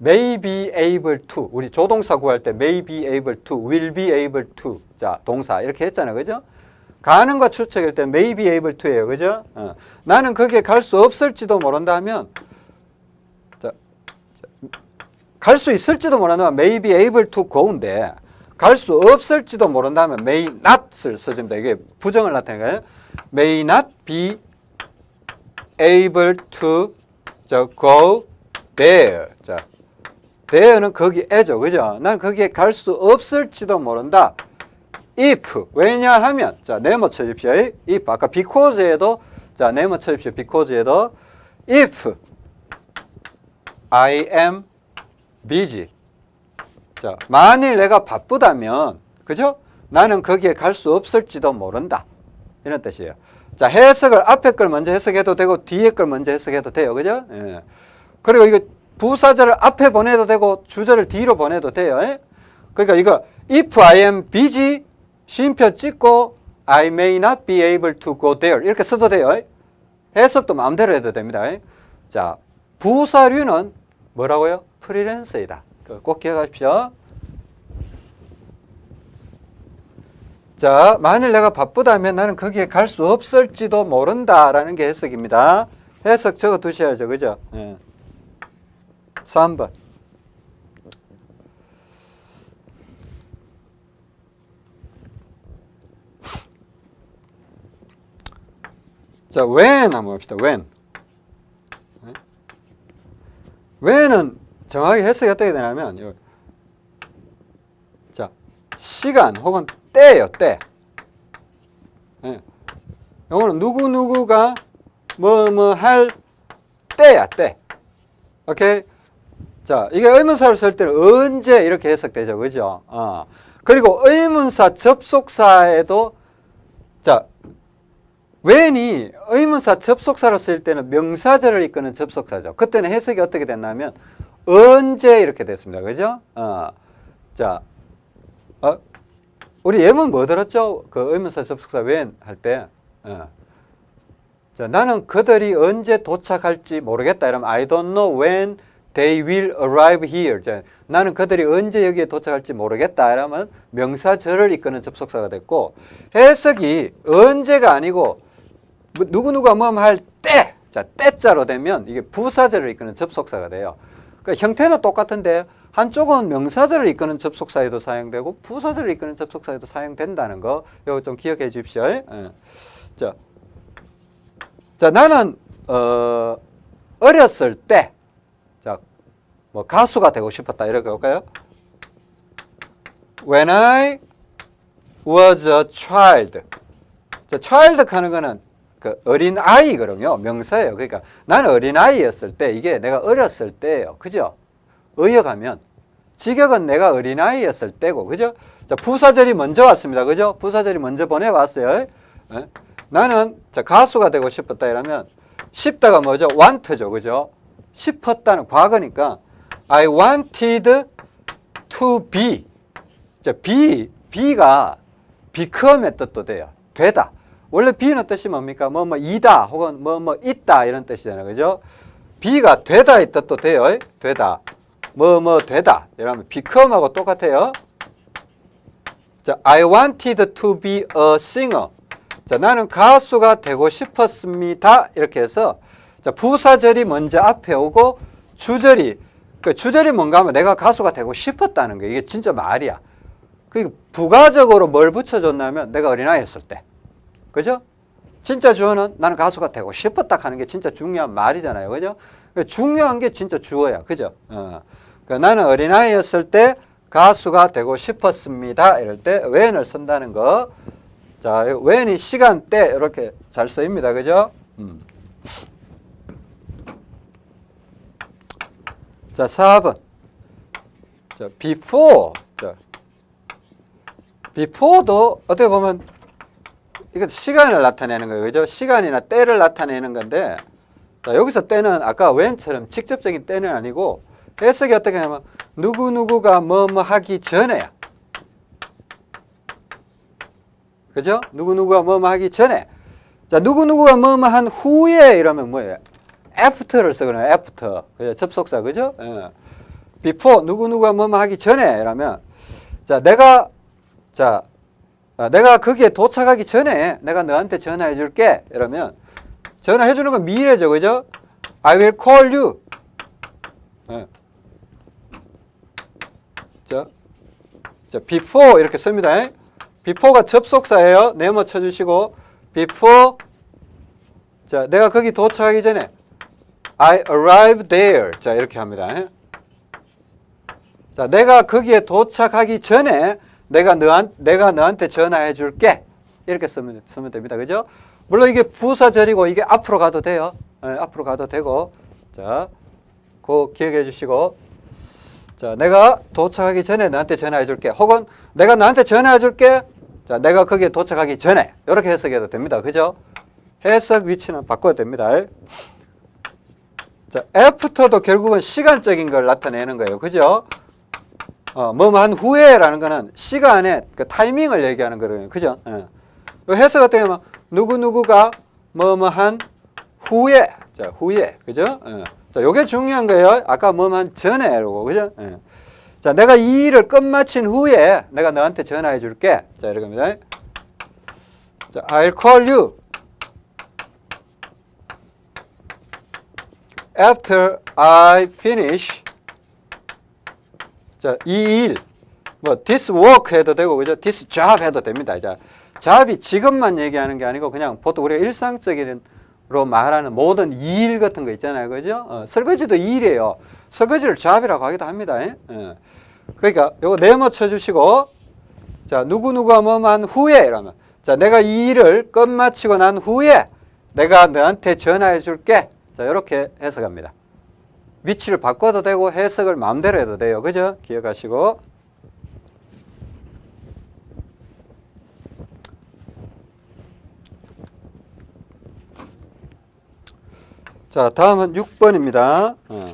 may be able to 우리 조동사 구할 때 may be able to will be able to 자 동사 이렇게 했잖아요 그죠 가능과 추측일 때 may be able to예요 그죠 어. 나는 거기에 갈 수 없을지도 모른다 하면 갈 수 있을지도 모른다면 may be able to go인데 갈 수 없을지도 모른다면 may not을 써줍니다 이게 부정을 나타내는 거예요 may not be able to 자, go there 자 there는 거기에죠. 그죠? 난 거기에 갈 수 없을지도 모른다. if 왜냐하면 자 네모 쳐십시오. if 아까 because에도 자 네모 쳐십시오. because에도 if I am busy 자 만일 내가 바쁘다면 그죠? 나는 거기에 갈 수 없을지도 모른다. 이런 뜻이에요. 자 해석을 앞에 걸 먼저 해석해도 되고 뒤에 걸 먼저 해석해도 돼요. 그죠? 예. 그리고 이거 부사절을 앞에 보내도 되고 주절을 뒤로 보내도 돼요. 에? 그러니까 이거 if I am busy 쉼표 찍고 I may not be able to go there 이렇게 써도 돼요. 에? 해석도 마음대로 해도 됩니다. 에? 자 부사류는 뭐라고요? 프리랜서이다. 꼭 기억하십시오. 자 만일 내가 바쁘다면 나는 거기에 갈 수 없을지도 모른다라는 게 해석입니다. 해석 적어 두셔야죠. 그죠? 예. 3번. 자, when 한번 봅시다. when. When은 정확히 해석이 어떻게 되냐면 요, 자, 시간 혹은 때예요. 때. 예. 요거는 누구누구가 뭐 뭐 할 때야, 때. 오케이? 자, 이게 의문사를 쓸 때는 언제 이렇게 해석되죠. 그죠? 어. 그리고 의문사 접속사에도 자, when이 의문사 접속사로 쓸 때는 명사절을 이끄는 접속사죠. 그때는 해석이 어떻게 됐냐면 언제 이렇게 됐습니다. 그죠? 어. 자, 어, 우리 예문 뭐 들었죠? 그 의문사 접속사 when 할 때. 어. 자, 나는 그들이 언제 도착할지 모르겠다. 이러면 I don't know when They will arrive here. 자, 나는 그들이 언제 여기에 도착할지 모르겠다. 이러면 명사절을 이끄는 접속사가 됐고 해석이 언제가 아니고 뭐 뭐할 때. 자, 때자로 되면 이게 부사절을 이끄는 접속사가 돼요. 그러니까 형태는 똑같은데 한쪽은 명사절을 이끄는 접속사에도 사용되고 부사절을 이끄는 접속사에도 사용된다는 거 이거 좀 기억해 주십시오. 예. 자, 자 나는 어, 어렸을 때 자, 뭐 가수가 되고 싶었다 이렇게 볼까요? When I was a child. 자, child 하는 거는 그 어린 아이거든요. 명사예요. 그러니까 나는 어린 아이였을 때 이게 내가 어렸을 때예요. 그죠? 의역하면 직역은 내가 어린 아이였을 때고, 그죠? 자, 부사절이 먼저 왔습니다. 그죠? 부사절이 먼저 보내왔어요. 예? 나는 자, 가수가 되고 싶었다 이러면 싶다가 뭐죠? want죠. 그죠? 싶었다는 과거니까 I wanted to be. 자, be, be가 become의 뜻도 돼요. 되다. 원래 be는 뜻이 뭡니까? 뭐, 뭐, 이다, 혹은 뭐, 뭐, 있다, 이런 뜻이잖아요. 그죠? be가 되다의 뜻도 돼요. 되다. 뭐, 뭐, 되다. 이러면 become하고 똑같아요. 자, I wanted to be a singer. 자, 나는 가수가 되고 싶었습니다. 이렇게 해서 자, 부사절이 먼저 앞에 오고 주절이 그 주절이 뭔가 하면 내가 가수가 되고 싶었다는 거 이게 진짜 말이야. 그 부가적으로 뭘 붙여줬냐면 내가 어린아이였을 때. 그죠? 진짜 주어는 나는 가수가 되고 싶었다 하는 게 진짜 중요한 말이잖아요. 그죠? 그 중요한 게 진짜 주어야. 그죠? 어. 그 나는 어린아이였을 때 가수가 되고 싶었습니다. 이럴 때 when을 쓴다는 거. 자, when이 시간대 이렇게 잘 쓰입니다. 그죠? 음. 자, 4번. 자, before. 자, before도 어떻게 보면 이거 시간을 나타내는 거예요. 그죠? 시간이나 때를 나타내는 건데 자, 여기서 때는 아까 when처럼 직접적인 때는 아니고 해석이 어떻게 하냐면 누구누구가 뭐뭐 하기 전에야. 그죠? 누구누구가 뭐뭐 하기 전에. 자, 누구누구가 뭐뭐 한 후에 이러면 뭐예요? after를 쓰거든요. after. 그죠? 접속사. 그죠? 예. before 누구누구가 뭐뭐 하기 전에 이러면 자, 내가 자, 아, 내가 거기에 도착하기 전에 내가 너한테 전화해 줄게. 이러면 전화해 주는 건 미래죠. 그죠? I will call you. 예. 자, 자, before 이렇게 씁니다. before가 접속사예요. 네모 쳐주시고 before 자, 내가 거기 도착하기 전에 I arrived there. 자, 이렇게 합니다. 자, 내가 거기에 도착하기 전에 내가 너한 내가 너한테 전화해 줄게. 이렇게 쓰면 쓰면 됩니다. 그죠? 물론 이게 부사절이고 이게 앞으로 가도 돼요. 예, 앞으로 가도 되고. 자, 그 기억해 주시고 자, 내가 도착하기 전에 너한테 전화해 줄게. 혹은 내가 너한테 전화해 줄게. 자, 내가 거기에 도착하기 전에. 이렇게 해석해도 됩니다. 그죠? 해석 위치는 바꿔도 됩니다. 자, 애프터도 결국은 시간적인 걸 나타내는 거예요. 그죠? 어, 뭐뭐 한 후에라는 거는 시간의 그 타이밍을 얘기하는 거거든요. 그죠? 예. 요 해석 어떻게 하면 누구누구가 뭐뭐 한 후에. 자, 후에. 그죠? 예. 자, 요게 중요한 거예요. 아까 뭐뭐 한 전에라고. 그죠? 예. 자, 내가 이 일을 끝마친 후에 내가 너한테 전화해 줄게. 자, 이렇게 합니다. 자, I'll call you. after I finish 자, 이 일, 뭐 this work 해도 되고 그죠? this job 해도 됩니다. 자, job이 직업만 얘기하는 게 아니고 그냥 보통 우리가 일상적으로 말하는 모든 일 같은 거 있잖아요. 그죠? 어, 설거지도 일이에요. 설거지를 job이라고 하기도 합니다. 예? 예. 그러니까 요거 네모 쳐 주시고 자, 누구누구가 뭐만 후에 이러면 자, 내가 이 일을 끝마치고 난 후에 내가 너한테 전화해 줄게. 자, 이렇게 해석합니다. 위치를 바꿔도 되고 해석을 마음대로 해도 돼요. 그죠? 기억하시고. 자, 다음은 6번입니다. 어.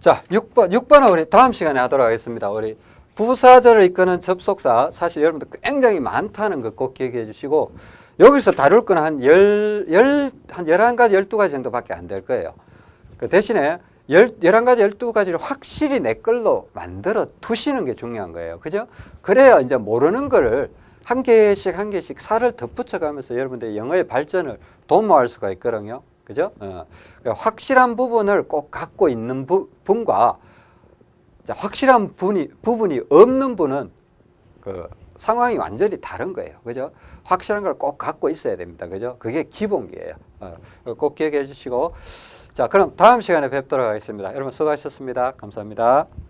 자, 6번, 6번은 우리 다음 시간에 하도록 하겠습니다. 우리 부사절을 이끄는 접속사, 사실 여러분들 굉장히 많다는 것꼭 기억해 주시고, 여기서 다룰 건 한 열, 열, 한 열한 가지, 열두 가지 정도밖에 안 될 거예요. 그 대신에 열, 열한 가지, 열두 가지를 확실히 내 걸로 만들어 두시는 게 중요한 거예요. 그죠? 그래야 이제 모르는 거를 한 개씩 한 개씩 살을 덧붙여 가면서 여러분들 영어의 발전을 도모할 수가 있거든요. 그죠? 어. 그러니까 확실한 부분을 꼭 갖고 있는 부, 분과 확실한 부분이, 부분이 없는 분은 그 상황이 완전히 다른 거예요. 그죠? 확실한 걸 꼭 갖고 있어야 됩니다. 그죠? 그게 기본기예요. 어, 꼭 기억해 주시고. 자, 그럼 다음 시간에 뵙도록 하겠습니다. 여러분 수고하셨습니다. 감사합니다.